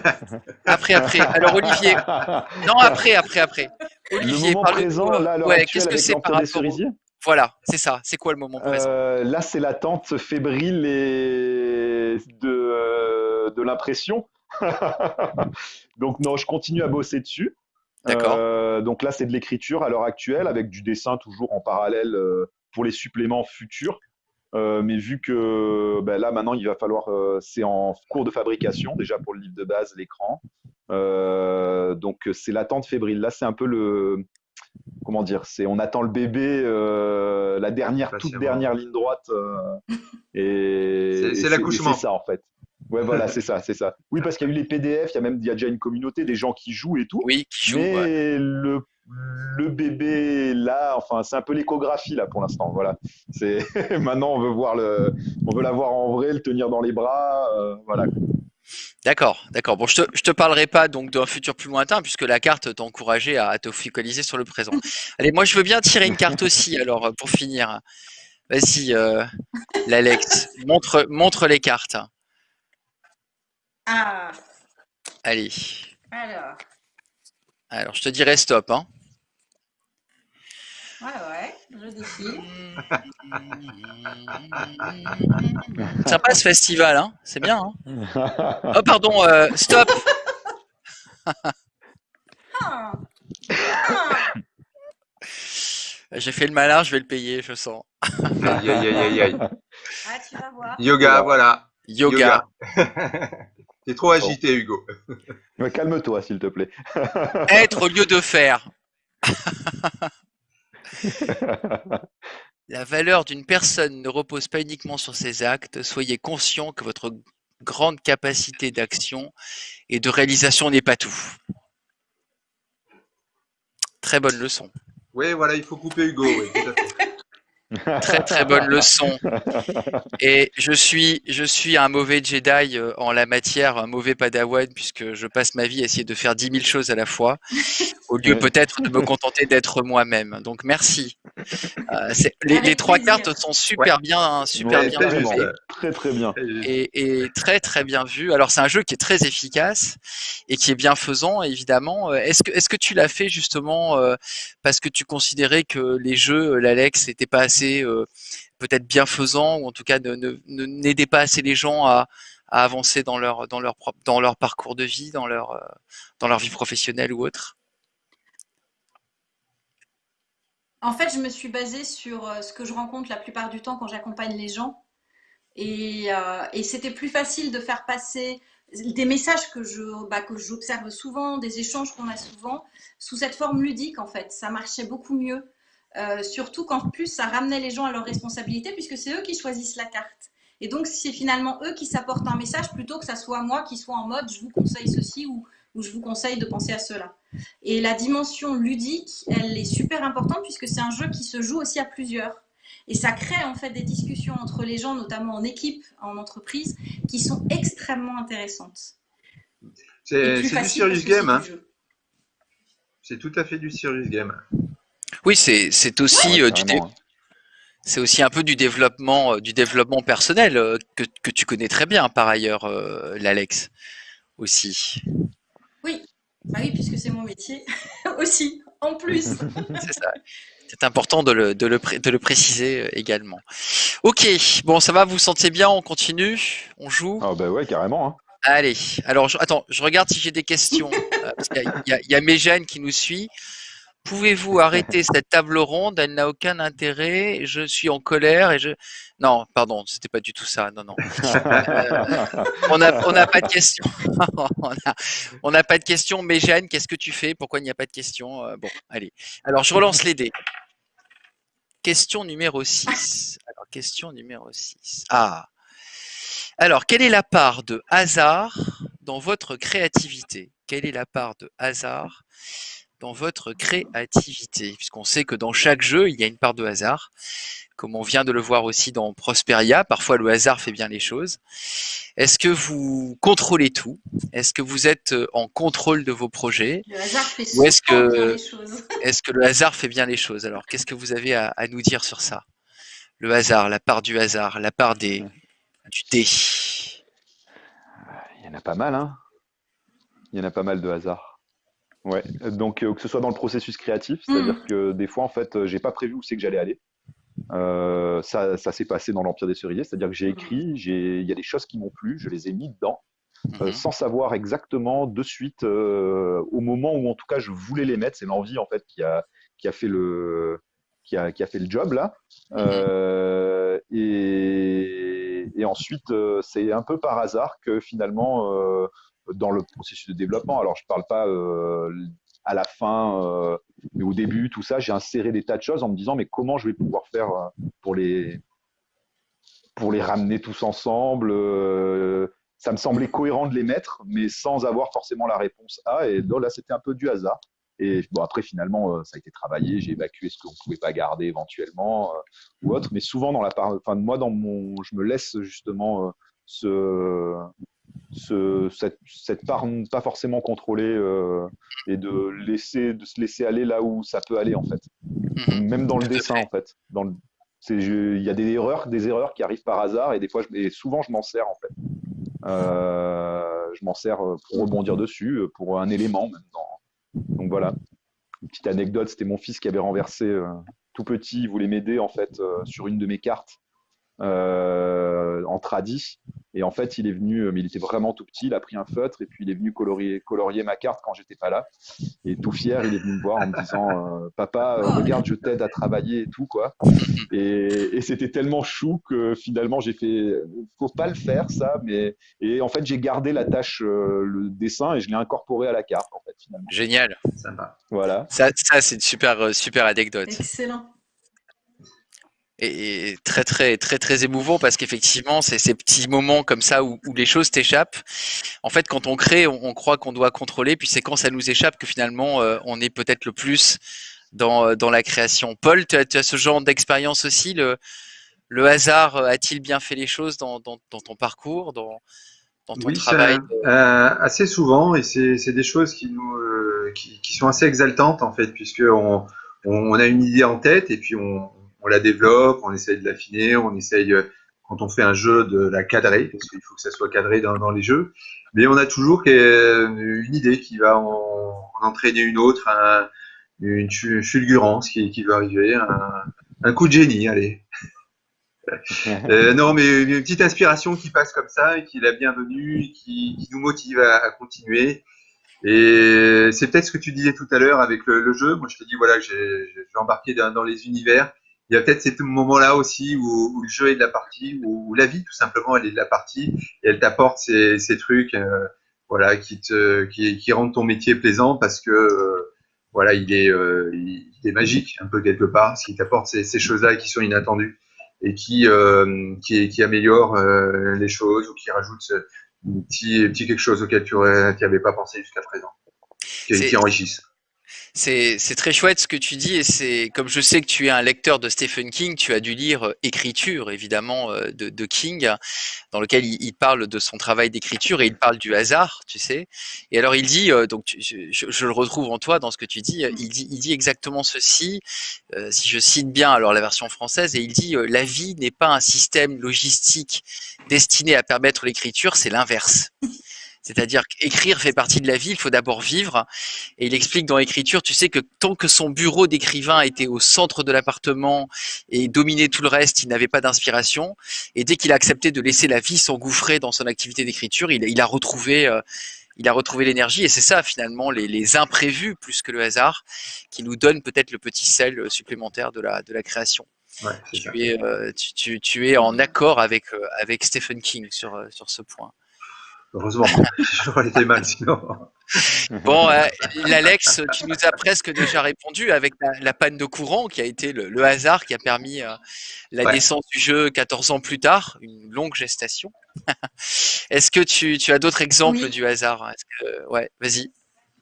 après, après. Alors Olivier, non, après, après, après. Le Olivier, moment parle-nous, présent, là, à l'heure ouais, qu'est-ce que c'est par l'Empire des rapport Voilà, c'est ça. C'est quoi le moment présent Euh, là, c'est l'attente fébrile et de, euh, de l'impression. donc, non, je continue à bosser dessus. D'accord. Euh, donc là, c'est de l'écriture à l'heure actuelle, avec du dessin toujours en parallèle euh, pour les suppléments futurs. Euh, mais vu que ben là, maintenant, il va falloir. c'est en cours de fabrication, déjà pour le livre de base, l'écran. Donc, c'est l'attente fébrile. Là, c'est un peu le. Comment dire, c'est on attend le bébé, euh, la dernière, toute Patiemment. dernière ligne droite, euh, et C'est- l'accouchement. C'est ça en fait. Ouais, voilà, c'est ça, c'est ça. Oui, parce qu'il y a eu les PDF, il y a même, il y a déjà une communauté, des gens qui jouent et tout. Oui, qui joue. mais ouais. le, le bébé là, enfin, c'est un peu l'échographie là pour l'instant. Voilà. C'est maintenant on veut voir le, on veut l'avoir en vrai, le tenir dans les bras, euh, voilà. D'accord, d'accord. Bon, je te, je te parlerai pas donc d'un futur plus lointain puisque la carte t'encourageait à te focaliser sur le présent. Allez, moi je veux bien tirer une carte aussi alors pour finir. Vas-y, euh, l'Alex, montre, montre les cartes. Ah, Allez, alors. alors je te dirai stop. Hein. Ouais, ouais, je défile. Sympa ce festival, hein c'est bien. Hein oh pardon, euh, stop. Ah. J'ai fait le malin, je vais le payer, je sens. Aïe, aïe, aïe, aïe, aïe. Ah, tu vas voir. Yoga, voilà. Yoga. T'es trop agité, Hugo. Calme-toi, s'il te plaît. Être au lieu de faire. La valeur d'une personne ne repose pas uniquement sur ses actes. Soyez conscient que votre grande capacité d'action et de réalisation n'est pas tout. Très bonne leçon. Oui, voilà, il faut couper Hugo. Oui, tout à fait. Très très bonne leçon. Et je suis je suis un mauvais Jedi euh, en la matière, un mauvais Padawan puisque je passe ma vie à essayer de faire 10 000 choses à la fois au lieu peut-être de me contenter d'être moi-même. Donc merci. Euh, les, trois cartes sont super bien super Ouais, bien faites. Très très bien. et, et très très bien vu. Alors c'est un jeu qui est très efficace et qui est bienfaisant évidemment. Euh, Est-ce que est-ce que tu l'as fait justement euh, parce que tu considérais que les jeux l'Alex n'étaient pas assez euh, peut-être bienfaisants ou en tout cas ne ne- ne- n'aidaient pas assez les gens à, à avancer dans leur dans leur propre dans leur parcours de vie, dans leur dans leur vie professionnelle ou autre? En fait, je me suis basée sur euh, ce que je rencontre la plupart du temps quand j'accompagne les gens. Et, euh, c'était plus facile de faire passer des messages que je, bah, j'observe souvent, des échanges qu'on a souvent, sous cette forme ludique, en fait. Ça marchait beaucoup mieux. Euh, surtout qu'en plus, ça ramenait les gens à leurs responsabilités, puisque c'est eux qui choisissent la carte. Et donc, c'est finalement eux qui s'apportent un message plutôt que ça soit moi qui soit en mode je vous conseille ceci ou je vous conseille de penser à cela. Et la dimension ludique, elle est super importante puisque c'est un jeu qui se joue aussi à plusieurs. Et ça crée en fait des discussions entre les gens, notamment en équipe, en entreprise, qui sont extrêmement intéressantes. C'est du serious game. c'est Hein. C'est tout à fait du serious game. Oui, c'est aussi Ouais, euh, du c'est aussi un peu du développement euh, du développement personnel euh, que que tu connais très bien par ailleurs euh, l'Alex aussi. Bah oui, puisque c'est mon métier aussi, en plus. C'est ça. C'est important de le, de, le, pré- de le préciser euh, également. Ok, bon, ça va, vous vous sentez bien, on continue, on joue? Ah bah ouais, carrément. hein. Allez, alors, je, attends, je regarde si j'ai des questions. euh, parce il y, a, a Méjeanne qui nous suit. Pouvez-vous arrêter cette table ronde? Elle n'a aucun intérêt. Je suis en colère et je. Non, pardon, c'était pas du tout ça. Non, non. On n'a on n'a pas de questions. on n'a pas de questions. Méjeanne, qu'est-ce que tu fais? Pourquoi il n'y a pas de questions? Euh, Bon, allez. Alors, je relance les dés. Question numéro 6. Alors, question numéro 6. Ah. Alors, quelle est la part de hasard dans votre créativité? Quelle est la part de hasard dans votre créativité Puisqu'on sait que dans chaque jeu, il y a une part de hasard. Comme on vient de le voir aussi dans Prosperia, parfois le hasard fait bien les choses. Est-ce que vous contrôlez tout? Est-ce que vous êtes euh, en contrôle de vos projets? Le hasard fait Ou est-ce que- bien les choses. Est-ce que le hasard fait bien les choses? Alors, qu'est-ce que vous avez à, à nous dire sur ça? Le hasard, la part du hasard, la part des, du dé. Il y en a pas mal, hein. Il y en a pas mal de hasard. Ouais. Donc euh, que ce soit dans le processus créatif, c'est-à-dire que des fois en fait, euh, j'ai pas prévu où c'est que j'allais aller. Euh, ça, ça s'est passé dans l'Empire des Cerisiers, c'est-à-dire que j'ai écrit, il y a des choses qui m'ont plu, je les ai mis dedans, euh, Mhm. sans savoir exactement de suite au moment où en tout cas je voulais les mettre. C'est l'envie en fait qui a, qui a fait le, qui a, qui a fait le job là. Euh, et, et ensuite, c'est un peu par hasard que finalement, dans le processus de développement, alors je parle pas euh, à la fin, euh, mais au début, tout ça, j'ai inséré des tas de choses en me disant, mais comment je vais pouvoir faire euh, pour les, pour les ramener tous ensemble Ça me semblait cohérent de les mettre, mais sans avoir forcément la réponse A. Et là, c'était un peu du hasard. Et bon, après, finalement, ça a été travaillé. J'ai évacué ce qu'on ne pouvait pas garder éventuellement ou autre. Mais souvent, dans la part, enfin, moi, dans mon, je me laisse justement ce, ce, cette, cette, part pas forcément contrôlée euh, et de laisser de se laisser aller là où ça peut aller en fait. Mhm. même dans le dessin en fait. Dans le, il y a des erreurs des erreurs qui arrivent par hasard et des fois je, et souvent je m'en sers en fait. Euh, je m'en sers pour rebondir dessus pour un élément même donc voilà. Une petite anecdote c'était mon fils qui avait renversé euh, tout petit il voulait m'aider en fait sur une de mes cartes euh, en tradi. Et en fait, il est venu, euh, mais il était vraiment tout petit, il a pris un feutre et puis il est venu colorier, colorier ma carte quand j'étais pas là. Et tout fier, il est venu me voir en me disant euh, Papa, regarde, je t'aide à travailler et tout, quoi. Et, c'était tellement chou que finalement, j'ai fait Faut pas le faire, ça. Mais, et en fait, j'ai gardé la tâche, le dessin, et je l'ai incorporé à la carte, en fait, finalement. Génial. Voilà. Ça, ça c'est une super, super anecdote. Excellent et très très très très émouvant parce qu'effectivement c'est ces petits moments comme ça où, les choses t'échappent. En fait, quand on crée, on, croit qu'on doit contrôler, puis c'est quand ça nous échappe que finalement euh, on est peut-être le plus dans, dans la création. Paul, tu as, ce genre d'expérience aussi. Le, le hasard euh, a-t-il bien fait les choses dans, dans, dans ton parcours, dans, dans ton travail euh, Assez souvent, et c'est des choses qui nous qui, qui, sont assez exaltantes en fait, puisque on, on a une idée en tête et puis on, on la développe, on essaye de l'affiner, on essaye, euh, quand on fait un jeu, de la cadrer, parce qu'il faut que ça soit cadré dans, les jeux. Mais on a toujours une idée qui va en, entraîner une autre, une fulgurance qui, qui va arriver, un, coup de génie, allez. Euh, non, mais une petite inspiration qui passe comme ça et qui est la bienvenue, qui, qui nous motive à, continuer. Et c'est peut-être ce que tu disais tout à l'heure avec le, jeu. Moi, je te dis, voilà, je vais embarquer dans les univers il y a peut-être ces moments-là aussi où, le jeu est de la partie, où, la vie tout simplement elle est de la partie et elle t'apporte ces, ces, trucs, euh, voilà, qui te, qui, qui, rendent ton métier plaisant parce que euh, voilà, il est, euh, il, est magique un peu quelque part, parce qu'il t'apporte ces, ces choses-là qui sont inattendues et qui, qui, qui améliorent les choses ou qui rajoutent un petit, petit quelque chose auquel tu n'avais pas pensé jusqu'à présent, qui, qui enrichissent. C'est très chouette ce que tu dis et c'est comme je sais que tu es un lecteur de Stephen King, tu as dû lire euh, Écriture évidemment euh, de, King, dans lequel il, parle de son travail d'écriture et il parle du hasard, tu sais. Et alors il dit, euh, donc je, le retrouve en toi dans ce que tu dis, il dit, il dit exactement ceci, si je cite bien alors la version française, et il dit la vie n'est pas un système logistique destiné à permettre l'écriture, c'est l'inverse. C'est-à-dire qu'écrire fait partie de la vie, il faut d'abord vivre. Et il explique dans l'écriture, tu sais que tant que son bureau d'écrivain était au centre de l'appartement et dominait tout le reste, il n'avait pas d'inspiration. Et dès qu'il a accepté de laisser la vie s'engouffrer dans son activité d'écriture, il, a retrouvé, euh, il a retrouvé l'énergie. Et c'est ça finalement les, imprévus plus que le hasard qui nous donne peut-être le petit sel supplémentaire de la, de la création. tu, es, euh, tu, es en accord avec, euh, avec Stephen King sur, sur ce point. Heureusement, j'aurais été mal sinon. Bon, euh, Alex, tu nous as presque déjà répondu avec la, panne de courant qui a été le, hasard qui a permis euh, la naissance du jeu 14 ans plus tard, une longue gestation. Est-ce que tu, as d'autres exemples du hasard? Ouais, vas-y.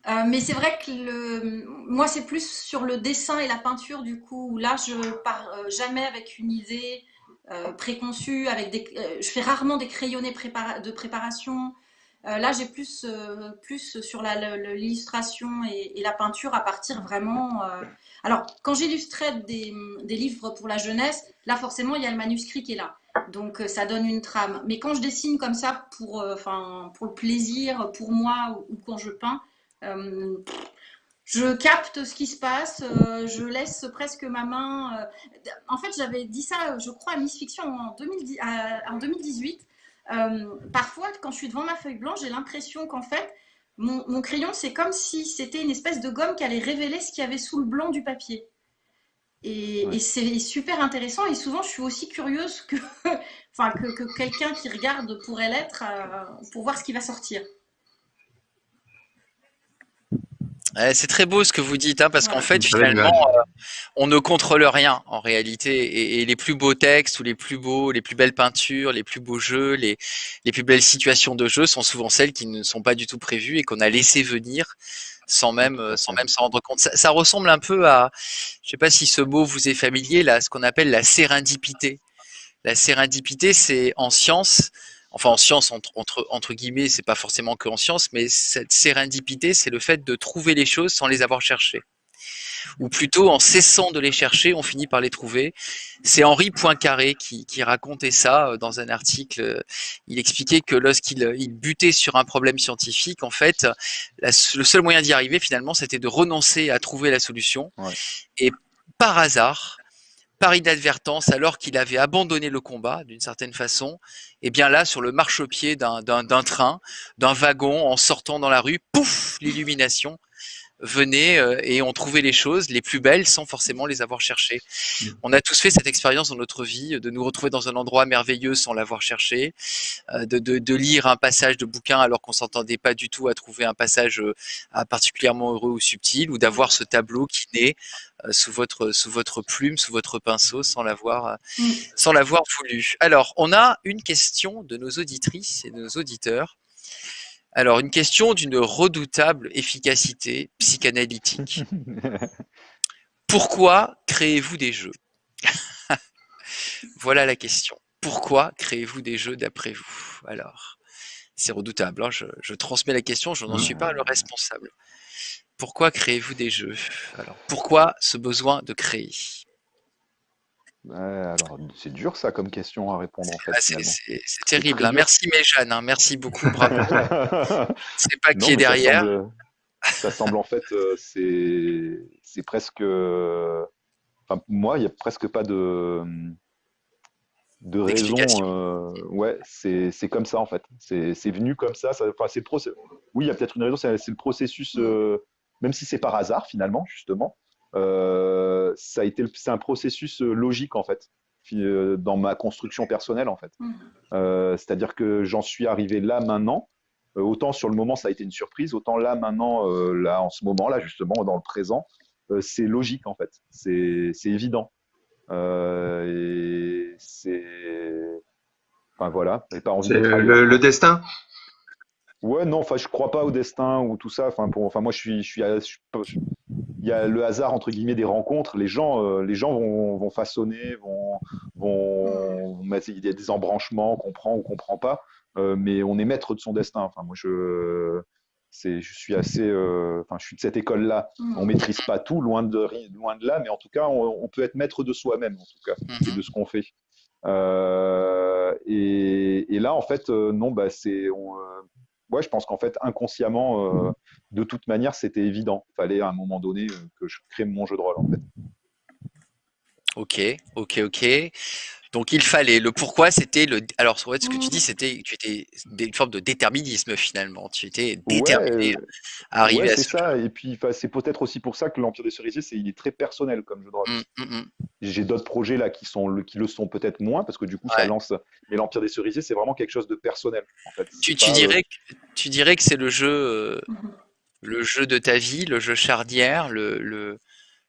Euh, mais c'est vrai que le... moi, c'est plus sur le dessin et la peinture, du coup, là, je pars jamais avec une idée préconçue. Avec des... je fais rarement des crayonnés de préparation. Euh, là, j'ai plus, euh, plus sur l'illustration et, la peinture à partir vraiment. Euh, alors, quand j'illustrais des, livres pour la jeunesse, là, forcément, il y a le manuscrit qui est là. Donc, ça donne une trame. Mais quand je dessine comme ça pour, pour le plaisir, pour moi, ou, quand je peins, je capte ce qui se passe, je laisse presque ma main. En fait, j'avais dit ça, je crois, à Miss Fiction en, 2010, en 2018. Euh, parfois, quand je suis devant ma feuille blanche, j'ai l'impression qu'en fait, mon, crayon, c'est comme si c'était une espèce de gomme qui allait révéler ce qu'il y avait sous le blanc du papier. Et, c'est super intéressant. Et souvent, je suis aussi curieuse que, enfin, que, quelqu'un qui regarde pourrait l'être euh, pour voir ce qui va sortir. C'est très beau ce que vous dites, hein, parce qu'en fait, finalement, euh, on ne contrôle rien en réalité. Et, et les plus beaux textes ou les plus beaux, les plus belles peintures, les plus beaux jeux, les, les plus belles situations de jeu sont souvent celles qui ne sont pas du tout prévues et qu'on a laissé venir sans même euh, sans même s'en rendre compte. Ça, ça ressemble un peu à, je sais pas si ce mot vous est familier, là, ce qu'on appelle la sérendipité. La sérendipité, c'est en science, enfin en science entre, entre, entre guillemets, c'est pas forcément que en science, mais cette sérendipité, c'est le fait de trouver les choses sans les avoir cherchées. Ou plutôt en cessant de les chercher, on finit par les trouver. C'est Henri Poincaré qui, qui racontait ça euh, dans un article. Il expliquait que lorsqu'il il butait sur un problème scientifique, en fait, la- le seul moyen d'y arriver finalement, c'était de renoncer à trouver la solution. Ouais. Et par hasard, par inadvertance, alors qu'il avait abandonné le combat d'une certaine façon, et bien là, sur le marchepied d'un train, d'un wagon, en sortant dans la rue, pouf, l'illumination venait euh, et on trouvait les choses les plus belles sans forcément les avoir cherchées. Mm. On a tous fait cette expérience dans notre vie, de nous retrouver dans un endroit merveilleux sans l'avoir cherché, euh, de, de, de lire un passage de bouquin alors qu'on s'entendait pas du tout à trouver un passage euh, particulièrement heureux ou subtil, ou d'avoir ce tableau qui naît euh, sous votre sous votre plume, sous votre pinceau, sans l'avoir euh, Mm. sans l'avoir voulu. Alors, on a une question de nos auditrices et de nos auditeurs. Alors, une question d'une redoutable efficacité psychanalytique. Pourquoi créez-vous des jeux? Voilà la question. Pourquoi créez-vous des jeux d'après vous? Alors, c'est redoutable. hein, Je, je transmets la question, je n'en suis pas le responsable. Pourquoi créez-vous des jeux? Alors, pourquoi ce besoin de créer? Ouais, alors, c'est dur ça comme question à répondre en fait. Ah, c'est c'est- c'est terrible. hein. Merci Méjeanne, hein. merci beaucoup, bravo. Je sais pas Non, qui est ça derrière. semble, ça semble en fait, euh, c'est c'est presque. euh, Enfin, moi, il n'y a presque pas de de raison. Euh, ouais, c'est c'est comme ça en fait. C'est c'est venu comme ça. ça enfin, c'est le process. Oui, il y a peut-être une raison. C'est c'est le processus, euh, même si c'est par hasard finalement, justement. Euh, ça a été, c'est un processus euh, logique en fait, euh, dans ma construction personnelle en fait. Mhm. Euh, C'est-à-dire que j'en suis arrivé là maintenant. Euh, autant sur le moment ça a été une surprise, autant là maintenant, euh, là en ce moment là justement dans le présent, euh, c'est logique en fait. C'est c'est évident. Euh, et c'est, enfin voilà. Pas envie C'est d'être le, le destin? Ouais, non, enfin, je crois pas au destin ou tout ça. Enfin, pour, enfin, moi, je suis, je suis, je- il y a le hasard entre guillemets des rencontres. Les gens, euh, les gens vont, vont façonner, vont, il y a des embranchements qu'on prend ou qu'on prend pas, euh, mais on est maître de son destin. Enfin, moi, je, c'est, je suis assez, euh, enfin, je suis de cette école-là. Mhm. On maîtrise pas tout, loin de, loin de là, mais en tout cas, on, on peut être maître de soi-même, en tout cas et Mhm. de ce qu'on fait. Et, et là, en fait, non, bah, c'est, on, ouais, je pense qu'en fait, inconsciemment, euh, de toute manière, c'était évident. Il fallait à un moment donné euh, que je crée mon jeu de rôle, en fait. Ok, ok, ok. Donc il fallait. Le pourquoi, c'était le. Alors, en fait, ce que tu dis, c'était tu étais une forme de déterminisme finalement. Tu étais déterminé Ouais, à arriver ouais, à c'est ce. ça. Et puis, c'est peut-être aussi pour ça que l'Empire des Cerisiers, c'est, il est très personnel comme jeu de rôle. Hum, hum. J'ai d'autres projets là qui, sont, le- qui le sont peut-être moins, parce que du coup, Ouais. ça lance. Mais l'Empire des Cerisiers, c'est vraiment quelque chose de personnel, en fait. Tu, pas, euh, dirais que tu dirais que c'est le jeu, euh, le jeu de ta vie, le jeu charnière, le, le,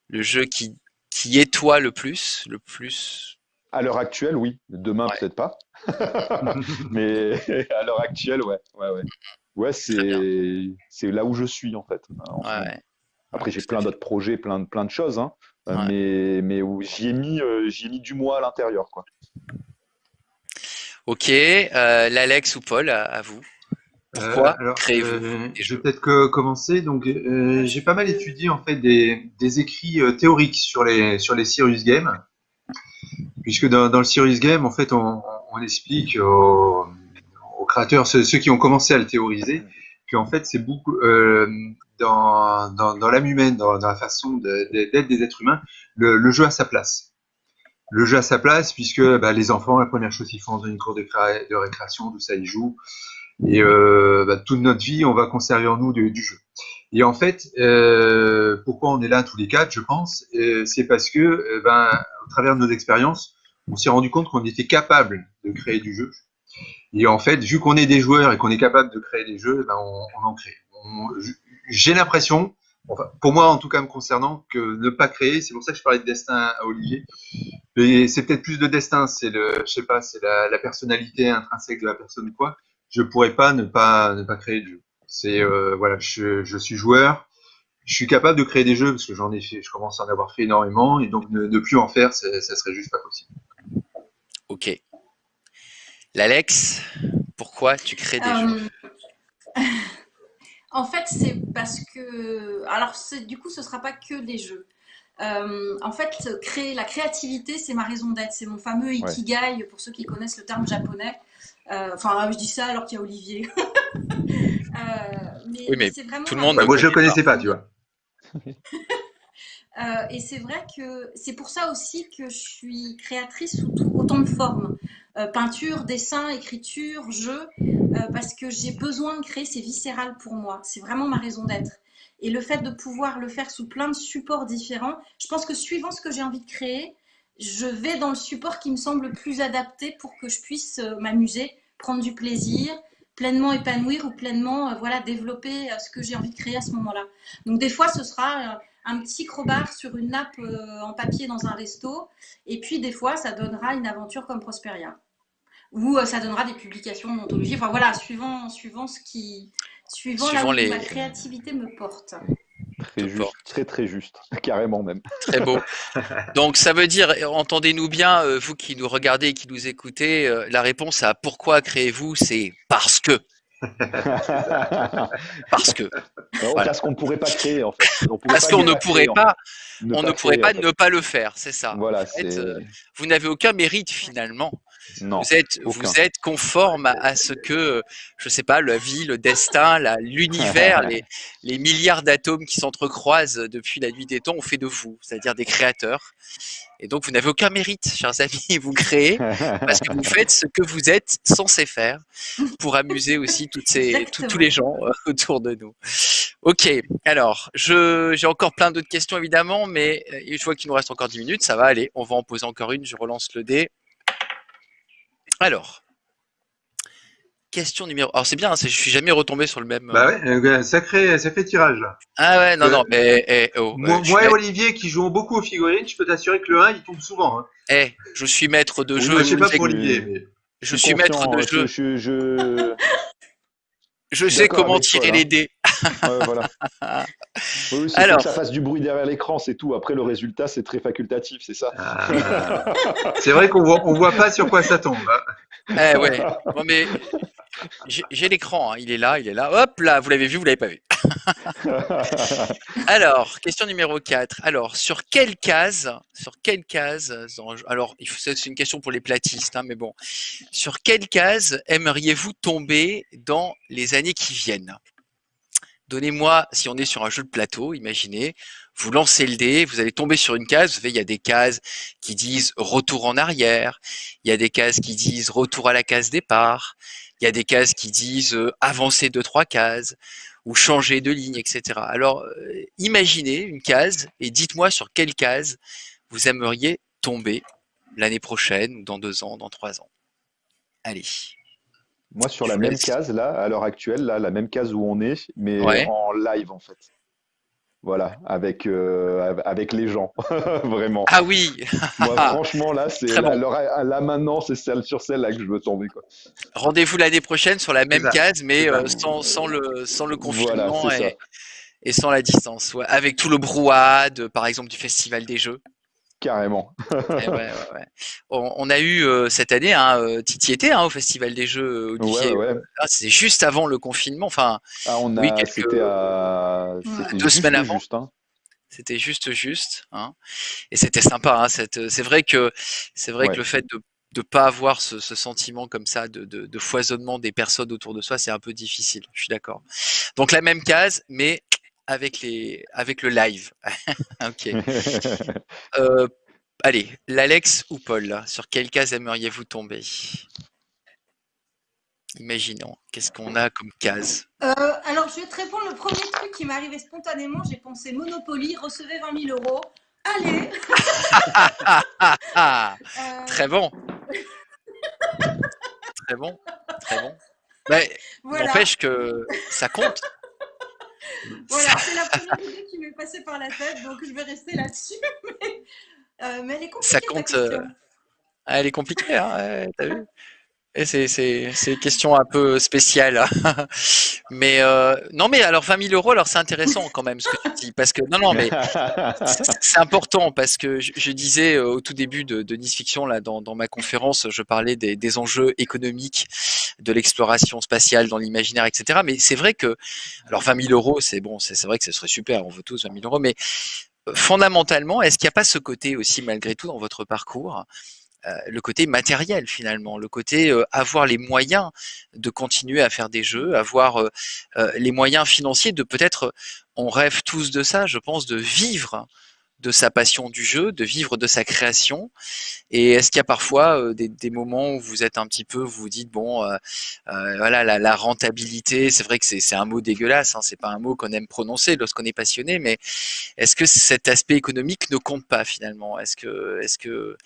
le jeu qui, qui est toi le plus, le plus. À l'heure actuelle, oui. Demain, Ouais. peut-être pas. Mais à l'heure actuelle, ouais. Ouais, ouais. Ouais, c'est c'est là où je suis, en fait. en Ouais, ouais. Après, j'ai plein d'autres projets, plein de, plein de choses, hein. Euh, Ouais. mais, mais où j'y ai, mis, euh, ai mis du moi à l'intérieur, quoi. Ok, euh, l'Alex ou Paul, à, à vous. Pourquoi Euh, alors, euh, Je vais peut-être que commencer. Donc, euh, j'ai pas mal étudié en fait des, des écrits euh, théoriques sur les sur les serious games, puisque dans, le serious game, en fait, on, explique aux, créateurs, ceux, qui ont commencé à le théoriser, qu'en fait, c'est beaucoup euh, dans, l'âme humaine, dans, la façon d'être des êtres humains, le, jeu a sa place. Le jeu a sa place puisque bah, les enfants, la première chose qu'ils font dans une cour de, cré- de récréation, tout ça, ils jouent. Et euh, bah, toute notre vie, on va conserver en nous du jeu. Et en fait, euh, pourquoi on est là tous les quatre, je pense, euh, c'est parce que, euh, ben, au travers de nos expériences, on s'est rendu compte qu'on était capable de créer du jeu. Et en fait, vu qu'on est des joueurs et qu'on est capable de créer des jeux, ben, on, en crée. J'ai l'impression, pour moi en tout cas me concernant, que ne pas créer. C'est pour ça que je parlais de destin à Olivier. Mais c'est peut-être plus de destin. C'est le, je sais pas, c'est la, personnalité intrinsèque de la personne quoi. Je pourrais pas ne pas ne pas créer de jeu. C'est euh, voilà, je, je suis joueur je suis capable de créer des jeux parce que j'en ai fait, je commence à en avoir fait énormément et donc ne, plus en faire, ça, serait juste pas possible. Ok. L'Alex, pourquoi tu crées des jeux? Euh, En fait, c'est parce que, alors du coup, ce sera pas que des jeux. Euh, en fait, créer la créativité, c'est ma raison d'être. C'est mon fameux ikigai pour ceux qui connaissent le terme japonais. Euh, enfin, je dis ça alors qu'il y a Olivier. mais, oui, mais c'est vraiment tout le monde. Bah, moi, je ne le connaissais pas, tu vois. Euh, et c'est vrai que c'est pour ça aussi que je suis créatrice sous autant de formes. Euh, peinture, dessin, écriture, jeu, euh, parce que j'ai besoin de créer, c'est viscéral pour moi. C'est vraiment ma raison d'être. Et le fait de pouvoir le faire sous plein de supports différents, je pense que suivant ce que j'ai envie de créer, je vais dans le support qui me semble plus adapté pour que je puisse m'amuser, prendre du plaisir, pleinement épanouir ou pleinement euh, voilà, développer euh, ce que j'ai envie de créer à ce moment-là. Donc des fois, ce sera euh, un petit crowbar sur une nappe en papier dans un resto, et puis des fois, ça donnera une aventure comme Prosperia. Ou ça donnera des publications d'anthologie. Enfin voilà, suivant, suivant ce qui, suivant, là où ma créativité me porte. Très juste, très très juste, carrément même. Très beau. Donc ça veut dire, entendez-nous bien, euh, vous qui nous regardez et qui nous écoutez, euh, la réponse à pourquoi créez-vous, c'est parce que. parce que. Parce qu'on ne pourrait pas créer en fait. parce qu'on ne pourrait pas, on ne pourrait pas ne pas le faire, c'est ça. Voilà. Euh, vous n'avez aucun mérite finalement. Vous êtes, vous êtes conforme à, ce que, je sais pas, la vie, le destin, l'univers, les, les, milliards d'atomes qui s'entrecroisent depuis la nuit des temps ont fait de vous, c'est-à-dire des créateurs. Et donc, vous n'avez aucun mérite, chers amis, vous créez parce que vous faites ce que vous êtes censé faire pour amuser aussi toutes ces, tous les gens euh, autour de nous. Ok, alors, j'ai encore plein d'autres questions évidemment, mais euh, je vois qu'il nous reste encore 10 minutes, ça va aller, on va en poser encore une, je relance le dé. Alors, question numéro. Alors c'est bien, hein, je suis jamais retombé sur le même. Bah ouais, euh, sacré, sacré tirage là. Ah ouais, non, non, mais. Eh, oh, moi, et Olivier qui jouons beaucoup aux figurines, je peux t'assurer que le 1 il tombe souvent. Hein. Eh, je suis maître de jeu. je sais pas pour Olivier, mais. Je suis maître de jeu. Je, je... je sais comment tirer les dés. ouais, voilà. Oui, Alors, que ça fasse du bruit derrière l'écran, c'est tout. Après, le résultat, c'est très facultatif, c'est ça. Ah. c'est vrai qu'on voit, on voit pas sur quoi ça tombe. Hein. Eh ouais. Bon, mais j'ai l'écran, hein. il est là, il est là. Hop là, vous l'avez vu, vous l'avez pas vu. alors, question numéro 4. Alors, sur quelle case, sur quelle case, alors c'est une question pour les platistes, hein, mais bon, sur quelle case aimeriez-vous tomber dans les années qui viennent? Donnez-moi, si on est sur un jeu de plateau, imaginez, vous lancez le dé, vous allez tomber sur une case, vous savez, il y a des cases qui disent retour en arrière, il y a des cases qui disent retour à la case départ, il y a des cases qui disent euh, avancer de trois cases ou changer de ligne, etc. Alors, euh, imaginez une case et dites-moi sur quelle case vous aimeriez tomber l'année prochaine, ou dans deux ans, dans trois ans. Allez. Moi, sur la même case, là, à l'heure actuelle, là, la même case où on est, mais en live, en fait. Voilà, avec, euh, avec les gens, vraiment. Ah oui Moi, franchement, là, c'est là, maintenant, c'est celle sur celle-là que je veux tomber. Rendez-vous l'année prochaine sur la même case, mais euh, sans, sans, le, sans le confinement et, et, sans la distance. Avec tout le brouhaha, par exemple, du Festival des Jeux. Carrément. Eh on, a eu euh, cette année, hein, euh, Titi était hein, au Festival des Jeux, Olivier. Ah, c'était juste avant le confinement. Enfin, ah, on a, c'était à... deux semaines avant. Hein. C'était juste juste. Et c'était sympa. C'est vrai que c'est vrai que le fait de ne pas avoir ce, sentiment comme ça de, de, foisonnement des personnes autour de soi, c'est un peu difficile. Je suis d'accord. Donc la même case, mais avec, les, avec le live. ok. Euh, allez, l'Alex ou Paul, sur quelle case aimeriez-vous tomber? Imaginons, qu'est-ce qu'on a comme case? Euh, Alors, je vais te répondre. Le premier truc qui m'est arrivé spontanément, j'ai pensé Monopoly, recevez 20 000 euros. Allez euh, Très bon Très bon, très bon. Mais n'empêche que ça compte. voilà, c'est la première idée qui m'est passée par la tête, donc je vais rester là-dessus. Mais, mais, elle est compliquée. Ça compte. elle est compliquée, hein, t'as vu c'est, c'est, question un peu spéciale. mais euh, non, mais alors 20 000 euros, alors c'est intéressant quand même ce que tu dis. Parce que, non, non, mais c'est important parce que je, disais euh, au tout début de, de Nice Fiction, là, dans, dans ma conférence, je parlais des, des enjeux économiques de l'exploration spatiale dans l'imaginaire, etc. Mais c'est vrai que, alors 20 000 euros, c'est bon, c'est, vrai que ce serait super, on veut tous 20 000 euros, mais euh, fondamentalement, est-ce qu'il n'y a pas ce côté aussi, malgré tout, dans votre parcours, le côté matériel finalement, le côté euh, avoir les moyens de continuer à faire des jeux, avoir euh, les moyens financiers de peut-être, on rêve tous de ça, je pense, de vivre de sa passion du jeu, de vivre de sa création. Et est-ce qu'il y a parfois euh, des, des, moments où vous êtes un petit peu, vous vous dites bon, euh, euh, voilà, la, la, rentabilité, c'est vrai que c'est un mot dégueulasse, hein, c'est pas un mot qu'on aime prononcer lorsqu'on est passionné, mais est-ce que cet aspect économique ne compte pas finalement? Est-ce que, est-ce que,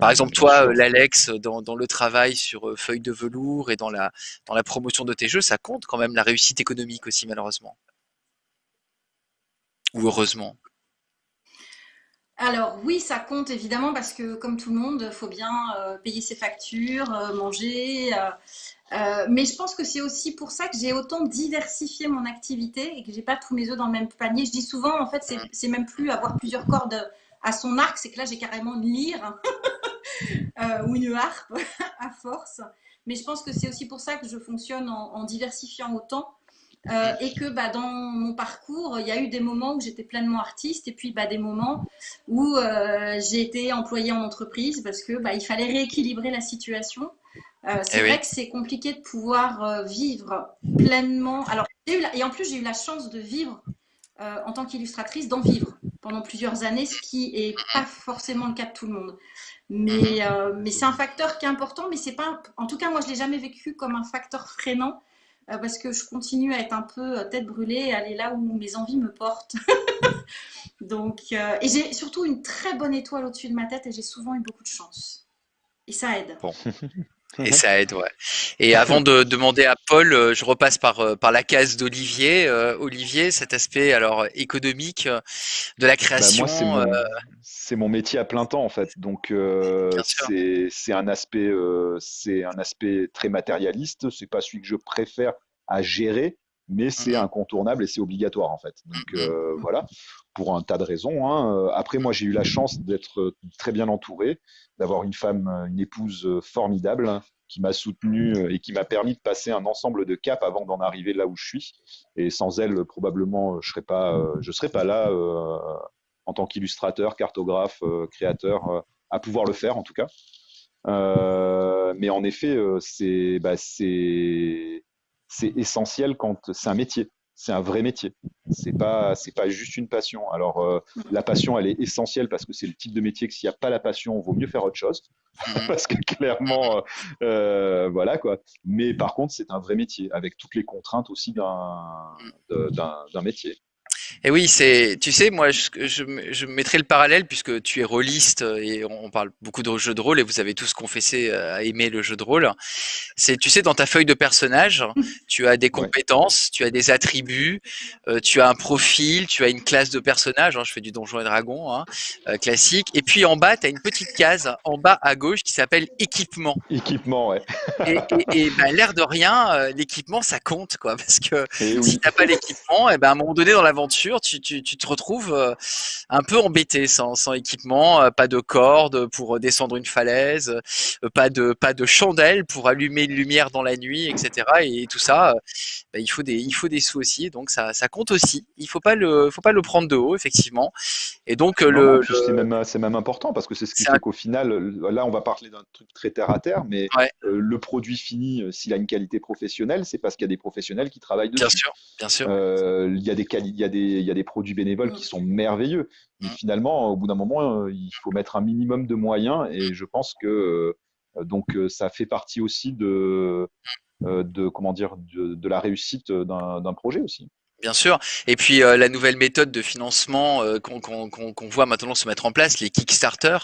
par exemple, toi, l'Alex, dans, dans, le travail sur feuille de velours et dans la dans la promotion de tes jeux, ça compte quand même la réussite économique aussi malheureusement? Ou heureusement? Alors oui, ça compte évidemment parce que comme tout le monde, il faut bien euh, payer ses factures, euh, manger. Euh, mais je pense que c'est aussi pour ça que j'ai autant diversifié mon activité et que j'ai pas tous mes œufs dans le même panier. Je dis souvent, en fait, c'est même plus avoir plusieurs cordes à son arc, c'est que là j'ai carrément une lyre ou une harpe à force. Mais je pense que c'est aussi pour ça que je fonctionne en diversifiant autant euh, et que bah, dans mon parcours, il y a eu des moments où j'étais pleinement artiste et puis bah, des moments où euh, j'ai été employée en entreprise parce que bah, il fallait rééquilibrer la situation. Euh, c'est eh vrai que c'est compliqué de pouvoir vivre pleinement. Alors, et en plus, j'ai eu la chance de vivre en tant qu'illustratrice, d'en vivre pendant plusieurs années, ce qui n'est pas forcément le cas de tout le monde. Mais, mais c'est un facteur qui est important, mais c'est pas, en tout cas, moi, je l'ai jamais vécu comme un facteur freinant parce que je continue à être un peu euh, tête brûlée et aller là où mes envies me portent. Donc, euh, et j'ai surtout une très bonne étoile au-dessus de ma tête et j'ai souvent eu beaucoup de chance. Et ça aide. Bon. Et ça aide, ouais. Et avant de demander à Paul, je repasse par, par la case d'Olivier. Olivier, cet aspect alors économique de la bah, création. c'est mon, métier à plein temps en fait. Donc c'est un aspect, c'est un aspect très matérialiste. C'est pas celui que je préfère à gérer, mais c'est mmh incontournable et c'est obligatoire en fait. Donc mmh euh, voilà, pour un tas de raisons. Hein. Après, moi, j'ai eu la chance d'être très bien entouré, d'avoir une femme, une épouse formidable hein, qui m'a soutenu et qui m'a permis de passer un ensemble de caps avant d'en arriver là où je suis. Et sans elle, probablement, je serais pas, je serais pas là euh, en tant qu'illustrateur, cartographe, euh, créateur, à pouvoir le faire en tout cas. mais en effet, c'est bah, c'est essentiel quand c'est un métier. C'est un vrai métier. C'est pas c'est pas juste une passion. Alors euh, la passion, elle est essentielle parce que c'est le type de métier que s'il n'y a pas la passion, il vaut mieux faire autre chose mhm. parce que clairement, euh, voilà quoi. Mais par contre, c'est un vrai métier avec toutes les contraintes aussi d'un d'un métier. Et oui, c'est, tu sais, moi, je, je, je, mettrai le parallèle puisque tu es rôliste et on parle beaucoup de jeux de rôle et vous avez tous confessé euh, à aimer le jeu de rôle. C'est, tu sais, dans ta feuille de personnage, tu as des compétences, tu as des attributs, euh, tu as un profil, tu as une classe de personnage. Hein, je fais du Donjon et Dragon hein, euh, classique. Et puis en bas, tu as une petite case en bas à gauche qui s'appelle équipement. Équipement, ouais. et, et, ben, l'air de rien, l'équipement, ça compte, quoi, parce que si t'as pas l'équipement, et eh ben à un moment donné dans l'aventure tu, te retrouves euh, un peu embêté sans, équipement, euh, pas de corde pour descendre une falaise, euh, pas de pas de chandelle pour allumer une lumière dans la nuit, etc. Et tout ça, bah, il faut des il faut des sous aussi, donc ça, compte aussi. Il faut pas le faut pas le prendre de haut effectivement. Et donc le, c'est même c'est même important parce que c'est ce qui fait qu'au final, là on va parler d'un truc très terre à terre, mais le produit fini, s'il a une qualité professionnelle, c'est parce qu'il y a des professionnels qui travaillent dessus. Bien sûr, bien sûr. il y a des il y a des il y a des produits bénévoles qui mm. sont merveilleux. Mais mm. finalement, au bout d'un moment, euh, il faut mettre un minimum de moyens. Et je pense que euh, donc euh, ça fait partie aussi de, de comment dire de, la réussite d'un projet aussi. Bien sûr. Et puis la nouvelle méthode de financement qu'on voit maintenant se mettre en place, les Kickstarter,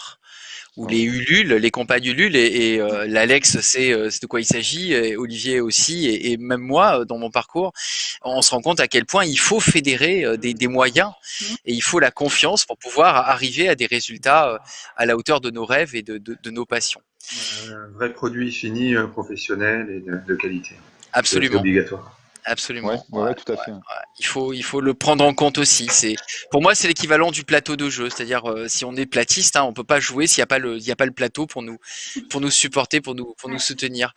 ou les Ulule, les compagnes Ulule, et, et euh, l'Alex sait, euh, de quoi il s'agit, et Olivier aussi, et, et, même moi, euh, dans mon parcours, on se rend compte à quel point il faut fédérer des, des, moyens, mmh. et il faut la confiance pour pouvoir arriver à des résultats à la hauteur de nos rêves et de, de, de nos passions. Un vrai produit fini, professionnel et de, de qualité. Absolument. C'est obligatoire. Absolument. Ouais, ouais, ouais, tout à fait. Ouais, il faut, il faut le prendre en compte aussi. C'est, pour moi, c'est l'équivalent du plateau de jeu. C'est-à-dire, euh, si on est platiste, hein, on peut pas jouer s'il n'y a pas le, il y a pas le plateau pour nous, pour nous supporter, pour nous, pour nous soutenir.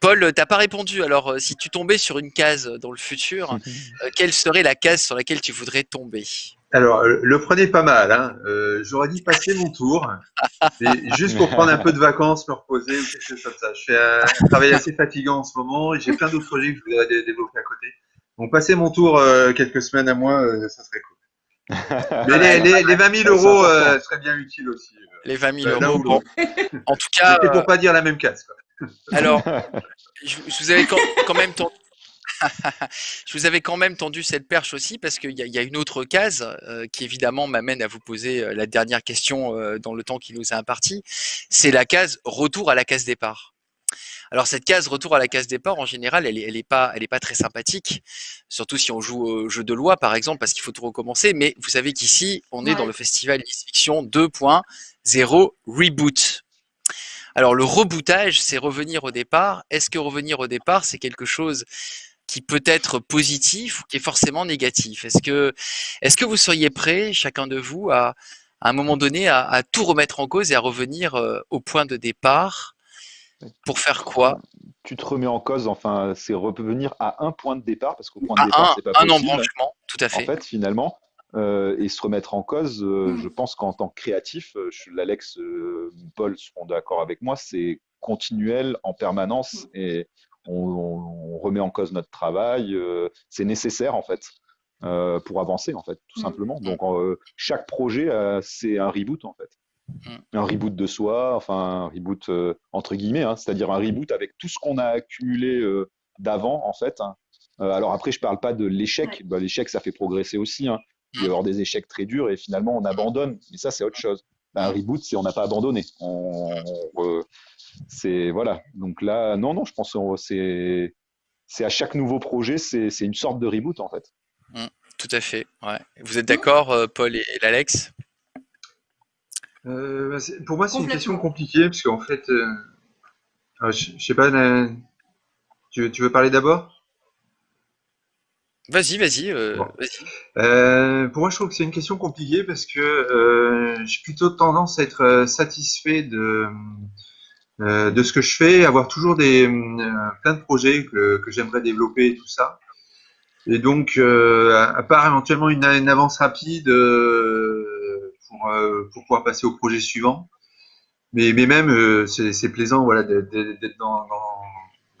Paul, t'as pas répondu. Alors, euh, si tu tombais sur une case dans le futur, euh, quelle serait la case sur laquelle tu voudrais tomber? Alors, le prenez pas mal. Hein. Euh, J'aurais dit passer mon tour, mais juste pour prendre un peu de vacances, me reposer ou quelque chose comme ça. Je fais un travail assez fatigant en ce moment et j'ai plein d'autres projets que je voudrais développer à côté. Donc, passer mon tour euh, quelques semaines à moi, euh, ça serait cool. Mais les, les, les 20 000 euros euh, seraient bien utiles aussi. Les 20 000 euros, bon. En tout cas. C'était pour pas dire la même case. Quoi. Alors, je, je vous avais quand, quand même tenté je vous avais quand même tendu cette perche aussi parce qu'il y, y, a une autre case euh, qui évidemment m'amène à vous poser euh, la dernière question euh, dans le temps qui nous est imparti. C'est la case retour à la case départ. Alors cette case retour à la case départ, en général, elle est, elle est pas, elle est pas très sympathique, surtout si on joue au jeu de loi par exemple, parce qu'il faut tout recommencer. Mais vous savez qu'ici, on est dans le festival Fiction 2.0 Reboot. Alors le rebootage, c'est revenir au départ. Est-ce que revenir au départ, c'est quelque chose qui peut être positif ou qui est forcément négatif Est-ce que, est que vous seriez prêt, chacun de vous, à, à un moment donné, à, à, tout remettre en cause et à revenir euh, au point de départ pour faire quoi? Tu te remets en cause, enfin, c'est revenir à un point de départ, parce qu'au point de à départ, un, c'est pas un possible. embranchement, tout à fait. En fait, finalement, euh, et se remettre en cause, euh, mmh. je pense qu'en tant que créatif, l'Alex, euh, Paul seront d'accord avec moi, c'est continuel en permanence mmh. et on, on, remet en cause notre travail. Euh, c'est nécessaire en fait euh, pour avancer en fait, tout mmh. simplement. Donc euh, chaque projet, c'est un reboot en fait. Mmh. Un reboot de soi, enfin un reboot entre guillemets, hein, c'est-à-dire un reboot avec tout ce qu'on a accumulé d'avant en fait. Hein. alors après, je parle pas de l'échec. Ouais. Bah, l'échec, ça fait progresser aussi. Hein. Il peut y avoir des échecs très durs et finalement on abandonne. Mais ça, c'est autre chose. Bah, un reboot, c'est on n'a pas abandonné. On, on, c'est voilà. Donc là, non, non, je pense que c'est c'est à chaque nouveau projet, c'est une sorte de reboot en fait. Mmh, tout à fait. Ouais. Vous êtes d'accord, euh, Paul et, et l'Alex euh, Pour moi, c'est une question compliquée parce qu'en fait, euh, je, je, sais pas. Tu, tu, veux parler d'abord? Vas-y, vas-y. Euh, bon. vas pour moi, je trouve que c'est une question compliquée parce que j'ai plutôt tendance à être satisfait de euh, de ce que je fais, avoir toujours des euh, plein de projets que, que j'aimerais développer et tout ça. Et donc, euh, à part éventuellement une, une avance rapide euh, pour, euh, pour, pouvoir passer au projet suivant, mais, mais même euh, c'est plaisant voilà, d'être dans,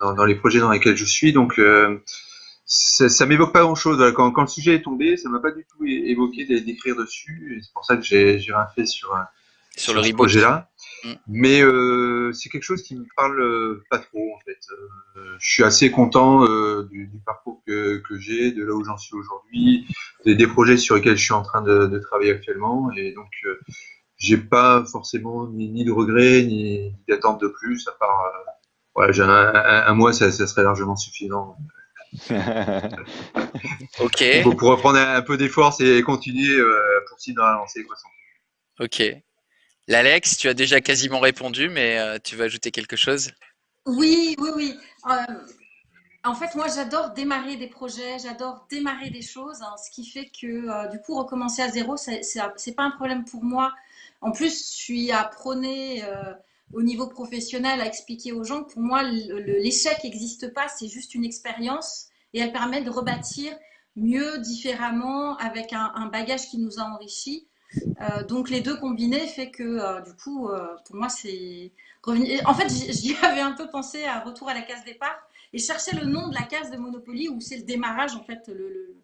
dans, dans, les projets dans lesquels je suis. Donc, ça, ça m'évoque pas grand-chose. Quand, quand, le sujet est tombé, ça m'a pas du tout évoqué d'écrire dessus. C'est pour ça que j'ai rien fait sur, sur, sur le ce projet-là. Mmh. Mais euh, c'est quelque chose qui me parle euh, pas trop en fait. Euh, je suis assez content euh, du, du, parcours que, que j'ai, de là où j'en suis aujourd'hui, des, des, projets sur lesquels je suis en train de, de travailler actuellement, et donc euh, j'ai pas forcément ni, ni, de regrets ni, d'attente de plus. À part, euh, voilà, j'ai un, un, un, mois, ça, ça, serait largement suffisant. ok. Pour, pour reprendre un, peu d'efforts et continuer, poursuivre dans la lancée quoi. Sans ok. L'Alex, tu as déjà quasiment répondu, mais euh, tu veux ajouter quelque chose? Oui, oui, oui. Euh, en fait, moi, j'adore démarrer des projets, j'adore démarrer des choses, hein, ce qui fait que, euh, du coup, recommencer à zéro, c'est pas un problème pour moi. En plus, je suis à prôner au niveau professionnel, à expliquer aux gens que pour moi, l'échec n'existe pas, c'est juste une expérience et elle permet de rebâtir mieux, différemment, avec un, un bagage qui nous a enrichis. Euh, donc les deux combinés fait que euh, du coup, euh, pour moi, c'est revenir. En fait, j'y avais un peu pensé à retour à la case départ et chercher le nom de la case de Monopoly où c'est le démarrage en fait. Le,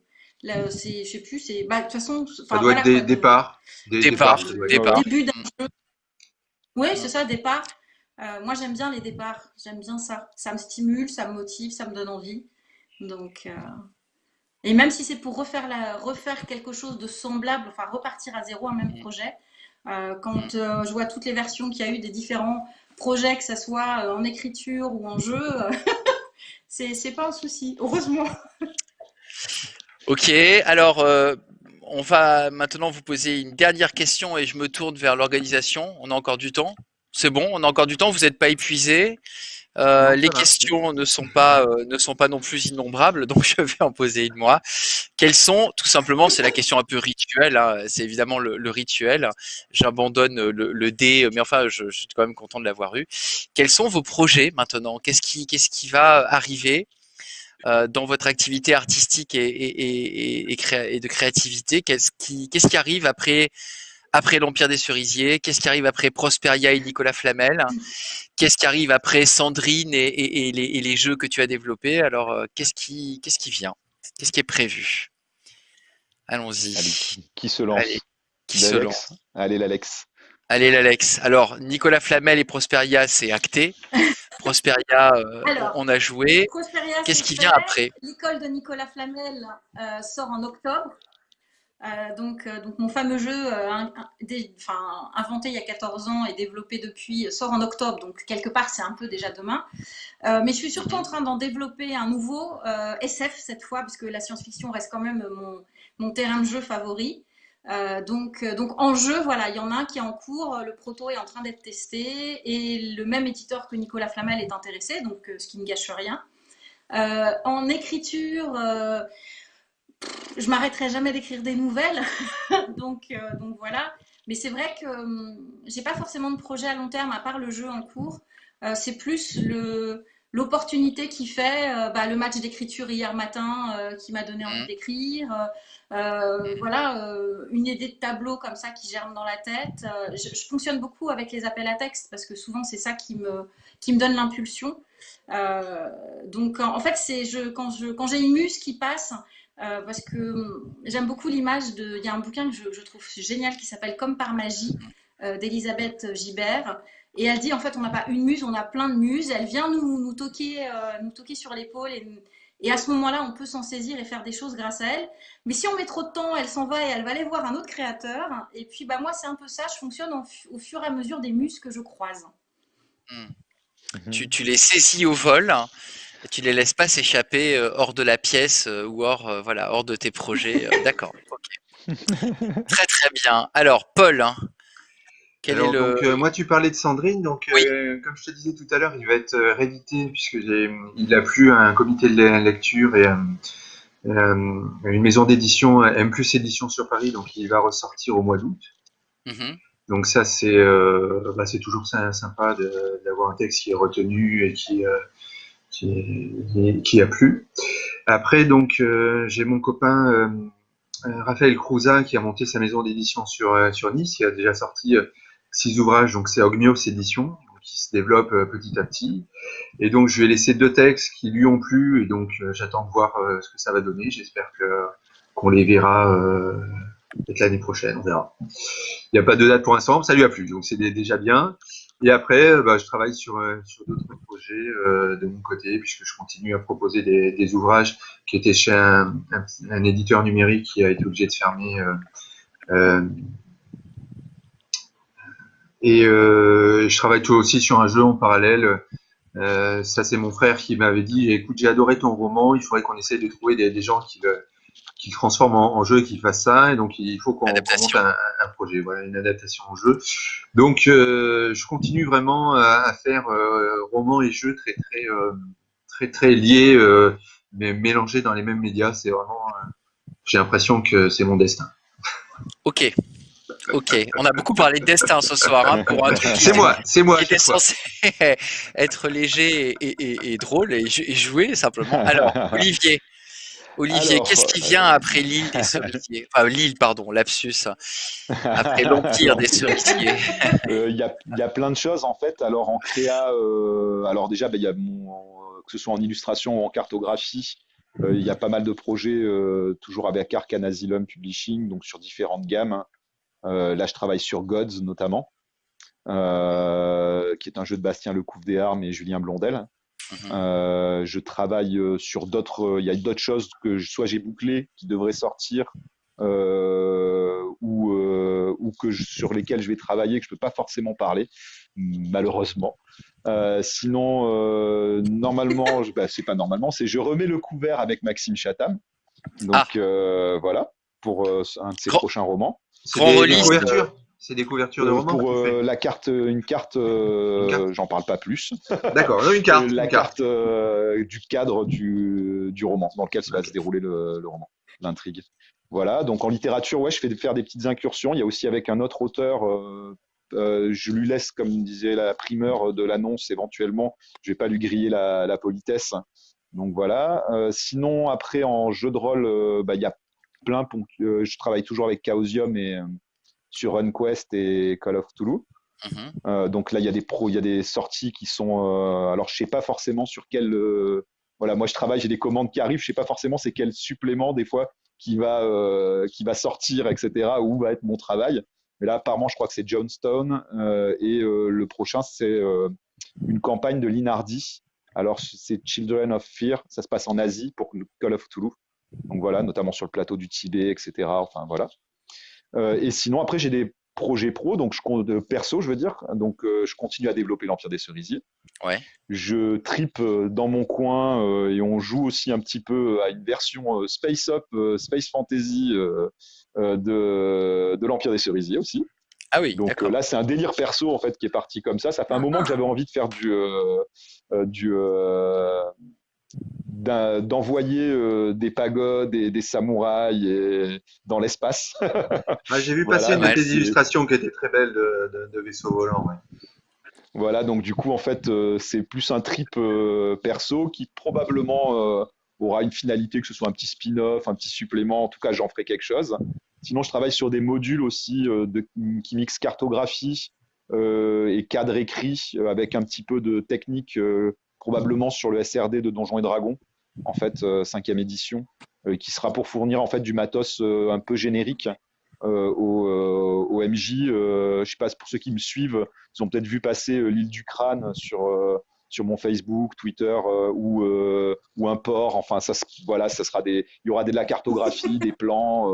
le, c'est, je sais plus, c'est bah, de toute façon. Ça doit voilà, être des départs. Des départs. Départ. Début d'un jeu. Oui, c'est ça, départ. moi, j'aime bien les départs. J'aime bien ça. Ça me stimule, ça me motive, ça me donne envie. Donc. Et même si c'est pour refaire, la, refaire quelque chose de semblable, enfin repartir à zéro un même projet, quand je vois toutes les versions qu'il y a eu des différents projets, que ce soit en écriture ou en jeu, c'est pas un souci, heureusement. Ok, alors on va maintenant vous poser une dernière question et je me tourne vers l'organisation. On a encore du temps. C'est bon, on a encore du temps. Vous n'êtes pas épuisé. Euh, les questions ne sont pas euh, ne sont pas non plus innombrables, donc je vais en poser une moi. Quelles sont, tout simplement, c'est la question un peu rituelle. Hein, c'est évidemment le, rituel. J'abandonne le, dé, mais enfin, je, suis quand même content de l'avoir eu. Quels sont vos projets maintenant? Qu'est-ce qui qu'est-ce qui va arriver euh, dans votre activité artistique et, et, et, et de créativité? Qu'est-ce qui, qu'est-ce qui arrive après, après l'Empire des Cerisiers Qu'est-ce qui arrive après Prosperia et Nicolas Flamel? Qu'est-ce qui arrive après Sandrine et, les, les, jeux que tu as développés? Alors, euh, qu'est-ce qui, qu'est-ce qui vient? Qu'est-ce qui est prévu? Allons-y. qui se lance? Allez, qui se lance? Allez, l'Alex. Allez, l'Alex. Alors, Nicolas Flamel et Prosperia, c'est acté. Prosperia, euh, on a joué. Qu'est-ce qui vient après? L'école de Nicolas Flamel euh, sort en octobre. Euh, donc, donc, mon fameux jeu inventé il y a 14 ans et développé depuis sort en octobre. Donc, quelque part, c'est un peu déjà demain. mais je suis surtout en train d'en développer un nouveau SF cette fois, puisque la science-fiction reste quand même mon, terrain de jeu favori. Euh, donc, euh, donc en jeu, voilà, il y en a un qui est en cours, le proto est en train d'être testé et le même éditeur que Nicolas Flamel est intéressé, donc euh, ce qui ne gâche rien. en écriture, je m'arrêterai jamais d'écrire des nouvelles, donc, donc voilà. Mais c'est vrai que hum, j'ai pas forcément de projet à long terme à part le jeu en cours. c'est plus le, l'opportunité qui fait bah, le match d'écriture hier matin qui m'a donné envie mmh. d'écrire, euh, voilà, euh, une idée de tableau comme ça qui germe dans la tête. Euh, je, fonctionne beaucoup avec les appels à texte parce que souvent c'est ça qui me, qui me donne l'impulsion. donc en fait, c'est je, quand j'ai quand une muse qui passe, parce que j'aime beaucoup l'image de. Il y a un bouquin que je, je trouve génial qui s'appelle Comme par magie d'Elisabeth Gibert. Et elle dit en fait, on n'a pas une muse, on a plein de muses. Elle vient nous, nous toquer, nous toquer sur l'épaule et et à ce moment-là, on peut s'en saisir et faire des choses grâce à elle. Mais si on met trop de temps, elle s'en va et elle va aller voir un autre créateur. Et puis, bah, moi, c'est un peu ça. Je fonctionne au fur et à mesure des muses que je croise. Hmm. Mhm. Tu, les saisis au vol. Et tu les laisses pas s'échapper euh, hors de la pièce euh, ou hors, euh, voilà, hors de tes projets. D'accord. très très bien. Alors, Paul, hein, donc, euh, moi, tu parlais de Sandrine. Donc, euh, comme je te disais tout à l'heure, il va être euh, réédité puisque il a plu à un comité de lecture et une maison d'édition, M plus édition sur Paris. Donc, il va ressortir au mois d'août. Mm-hmm. Donc ça, c'est bah, c'est toujours sympa d'avoir un texte qui est retenu et qui, qui, a plu. Après, donc, j'ai mon copain Raphaël Crouza qui a monté sa maison d'édition sur, Nice, qui a déjà sorti six ouvrages, donc c'est Ogmios Édition, qui se développe euh, petit à petit. Et donc, je vais laisser deux textes qui lui ont plu, et donc euh, j'attends de voir euh, ce que ça va donner. J'espère qu'on les verra peut-être l'année prochaine, on verra. Il n'y a pas de date pour l'instant, ça lui a plu, donc c'est déjà bien. Et après, bah, je travaille sur, sur d'autres projets de mon côté, puisque je continue à proposer des, ouvrages qui étaient chez un, éditeur numérique qui a été obligé de fermer euh, et euh, je travaille aussi sur un jeu en parallèle. Euh, ça, c'est mon frère qui m'avait dit écoute, j'ai adoré ton roman, il faudrait qu'on essaye de trouver des, des gens qui le, qui transforment en, jeu et qui fassent ça. Et donc, il faut qu'on monte un, un, projet, voilà, une adaptation en jeu. Donc, euh, je continue vraiment à, à faire euh, roman et jeu très, très, euh, très, très liés, euh, mais mélangés dans les mêmes médias. C'est vraiment, j'ai l'impression que c'est mon destin. Ok, Ok, on a beaucoup parlé de destin ce soir hein, pour un truc. C'est moi, c'est moi. Qui était censé être léger et, drôle et, jouer simplement. Alors, Olivier. Olivier, qu'est-ce qui vient euh, après l'île des cerisiers Enfin, l'île, pardon, lapsus. Après l'empire des cerisiers. Euh, il y, a, plein de choses en fait. Alors en créa, euh, alors déjà, ben, y a que ce soit en illustration ou en cartographie, il y a pas mal de projets, toujours avec Arcan Asylum Publishing, donc sur différentes gammes. Hein. Euh, là, je travaille sur Gods notamment, qui est un jeu de Bastien Lecouf des Armes et Julien Blondel. Mhm. Euh, je travaille sur d'autres. Il y a d'autres choses que soit j'ai bouclé qui devraient sortir, ou, ou, que je- sur lesquels je vais travailler que je peux pas forcément parler, malheureusement. Euh, sinon, euh, normalement, je- bah, c'est pas normalement, c'est je remets le couvert avec Maxime Chatham. Donc Ah. euh, voilà pour euh, un de ses Grand- prochains romans. Grand release. C'est des couvertures de Euh, romans. pour euh, la carte, une carte, euh, Une carte j'en parle pas plus. D'accord, une carte. La une carte. carte du cadre du, du roman dans lequel va se dérouler le, le roman, l'intrigue. Voilà, donc en littérature, ouais, je fais faire des petites incursions. Il y a aussi avec un autre auteur, euh, je lui laisse, comme disait la primeur de l'annonce, éventuellement, je vais pas lui griller la, la politesse. Donc voilà. Euh, sinon, après, en jeu de rôle, euh, bah, il y a plein. je travaille toujours avec Chaosium et sur RunQuest et Call of Toulouse. Mhm. Euh, donc là, il y a des pros, il y a des sorties qui sont. euh, alors, je sais pas forcément sur quel. euh, voilà, moi, je travaille, j'ai des commandes qui arrivent. Je sais pas forcément c'est quel supplément des fois qui va qui va sortir, etc. Où va être mon travail. Mais là, apparemment, je crois que c'est Johnstone et le prochain, c'est une campagne de Linardi. Alors, c'est Children of Fear. Ça se passe en Asie pour Call of Toulouse. Donc voilà, notamment sur le plateau du Tibet, etc. Enfin voilà. Euh, et sinon, après, j'ai des projets pro, donc je de perso, je veux dire. Donc, euh, je continue à développer l'Empire des Cerisiers. Ouais. Je tripe euh, dans mon coin euh, et on joue aussi un petit peu à une version euh, Space Up, euh, Space Fantasy euh, euh, de, de l'Empire des Cerisiers aussi. Ah oui, Donc euh, là, c'est un délire perso en fait qui est parti comme ça. Ça fait un moment que j'avais envie de faire du, euh, euh, du euh, d'envoyer euh, des pagodes et des samouraïs et- dans l'espace. Ah, J'ai vu Voilà, passer une de ouais, tes c'est- illustrations qui était très belle de, de, de vaisseaux volants. ouais. Voilà, donc du coup, en fait, euh, c'est plus un trip euh, perso qui probablement aura une finalité, que ce soit un petit spin-off, un petit supplément. En tout cas, j'en ferai quelque chose. Sinon, je travaille sur des modules aussi de, qui mixent cartographie et cadre écrit avec un petit peu de technique, probablement sur le SRD de Donjons et Dragons, en fait, euh, cinquième édition, euh, qui sera pour fournir en fait du matos euh, un peu générique euh, au, euh, au MJ. Euh, je sais pas, pour ceux qui me suivent, ils ont peut-être vu passer l'île du crâne sur, sur mon Facebook, Twitter ou, ou un port. Enfin, ça, voilà, ça sera des, il y aura de la cartographie, des plans,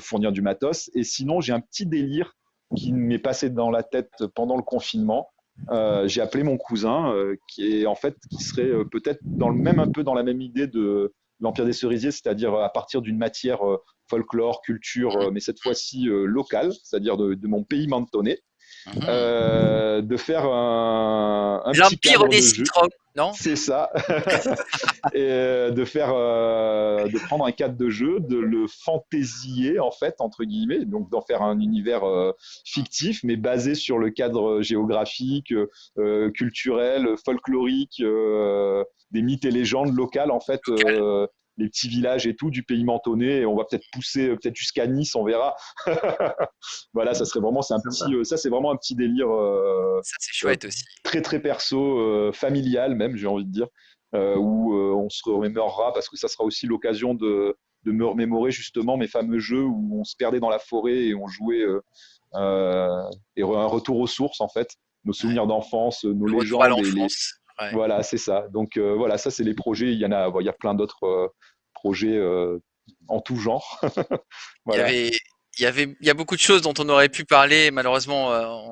fournir du matos. Et sinon, j'ai un petit délire qui m'est passé dans la tête pendant le confinement. Euh, j'ai appelé mon cousin, euh, qui est en fait, qui serait euh, peut-être dans le même un peu dans la même idée de l'Empire des Cerisiers, c'est-à-dire à partir d'une matière euh, folklore, culture, euh, mais cette fois-ci euh, locale, c'est-à-dire de, de mon pays mentonné, Mhm. euh, de faire un, un L'Empire des citrons, non? C'est ça. et euh, de faire, euh, de prendre un cadre de jeu, de le fantaisier en fait entre guillemets, donc d'en faire un univers euh, fictif, mais basé sur le cadre géographique, euh, culturel, folklorique, euh, des mythes et légendes locales en fait. Les petits villages et tout du pays mentonné et on va peut-être pousser euh, peut-être jusqu'à Nice on verra voilà ça serait vraiment c'est un petit euh, ça c'est vraiment un petit délire euh, Ça, c'est chouette aussi. très très perso, familial même, j'ai envie de dire, où on se remémorera parce que ça sera aussi l'occasion de, de me remémorer justement mes fameux jeux où on se perdait dans la forêt et on jouait euh, et un retour aux sources en fait, nos souvenirs d'enfance, nos Le légendes. les-. Ouais. Voilà, c'est ça. Donc euh, voilà, ça c'est les projets. Il y en a, il y a plein d'autres euh, projets euh, en tout genre. Il y avait, il y avait, il y a beaucoup de choses dont on aurait pu parler. Malheureusement,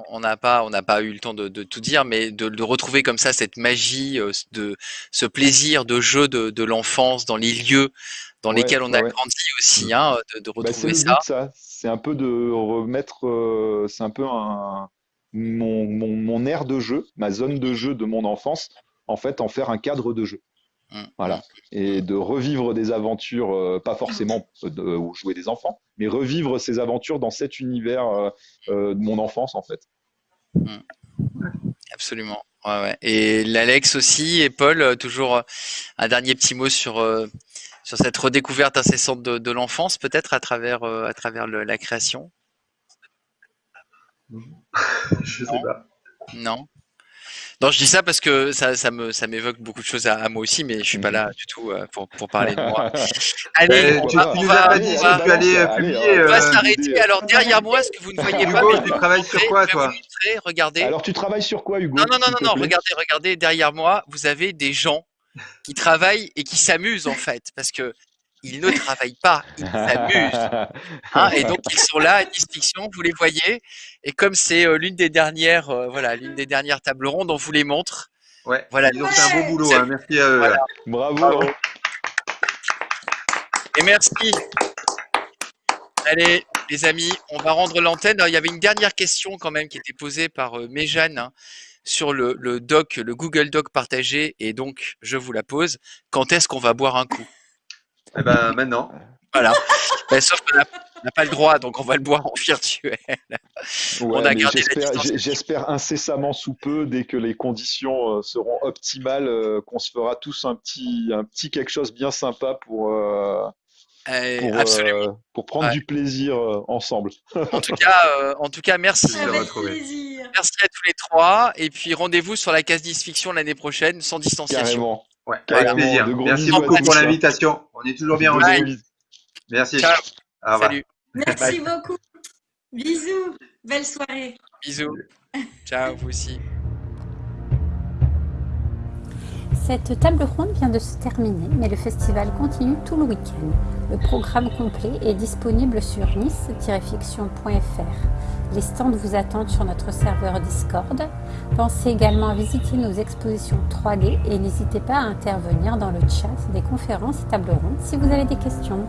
on n'a pas, on n'a pas eu le temps de, de tout dire, mais de, de retrouver comme ça cette magie, de ce plaisir de jeu de, de l'enfance dans les lieux dans Ouais, lesquels on a ouais, grandi aussi, hein, de, de Bah, retrouver ça. C'est un peu de remettre. c'est un peu un, mon, mon, mon aire de jeu, ma zone de jeu de mon enfance, en fait, en faire un cadre de jeu. Mm. Voilà. Et de revivre des aventures, euh, pas forcément de, où jouer des enfants, mais revivre ces aventures dans cet univers euh, euh, de mon enfance, en fait. Absolument. Ouais, ouais. Et l'Alex aussi et Paul, euh, toujours euh, un dernier petit mot sur euh, sur cette redécouverte incessante de, de l'enfance, peut-être à travers euh, à travers le- la création? Je sais Non. pas. Non. Non, je dis ça parce que ça, ça me ça m'évoque beaucoup de choses à, à moi aussi, mais je suis pas là du tout euh, pour, pour parler de moi. Allez, on tu, va, on nous va- as pas on dit va- tu allais euh, allez, publier. on va euh, s'arrêter. Alors derrière moi, ce que vous ne voyez pas, Hugo, mais je tu travailles sur quoi, toi vous montrer, regardez. Alors, tu travailles sur quoi, Hugo Non, non, non, non, non, regardez, regardez, derrière moi, vous avez des gens qui travaillent et qui s'amusent en fait, parce que ils ne travaillent pas, ils s'amusent. Hein, et donc ils sont là à Nice Fiction, vous les voyez. Et comme c'est euh, l'une des dernières, euh, voilà, l'une des dernières tables rondes, on vous les montre. Ouais, Voilà. ils ont fait un bon boulot, hein, merci à eux. Voilà. Bravo. Bravo. Et merci. Allez, les amis, on va rendre l'antenne. Il y avait une dernière question quand même qui était posée par euh, Méjeanne hein, sur le, le doc, le Google Doc partagé. Et donc, je vous la pose. Quand est-ce qu'on va boire un coup? Eh ben, maintenant. Voilà. Ben, sauf qu'on n'a pas le droit, donc on va le boire en virtuel. Ouais, On a mais gardé la j'espère- incessamment sous peu, dès que les conditions euh, seront optimales, euh, qu'on se fera tous un petit, un petit quelque chose bien sympa pour, euh, Euh, pour, absolument. euh, pour prendre Ouais. du plaisir euh, ensemble. En tout cas, euh, en tout cas, merci. Avec plaisir. Merci à tous les trois. Et puis rendez-vous sur la case 10 fiction l'année prochaine, sans distanciation. Carrément. Ouais, Carrément, avec plaisir. Merci beaucoup pour l'invitation. On est toujours bien reçus. Merci. Ciao. Au revoir. Salut. Merci beaucoup. Bisous. Belle soirée. Bisous. Ciao, vous aussi. Cette table ronde vient de se terminer, mais le festival continue tout le week-end. Le programme complet est disponible sur nice-fiction.fr. Les stands vous attendent sur notre serveur Discord. Pensez également à visiter nos expositions 3D et n'hésitez pas à intervenir dans le chat des conférences et tables rondes si vous avez des questions.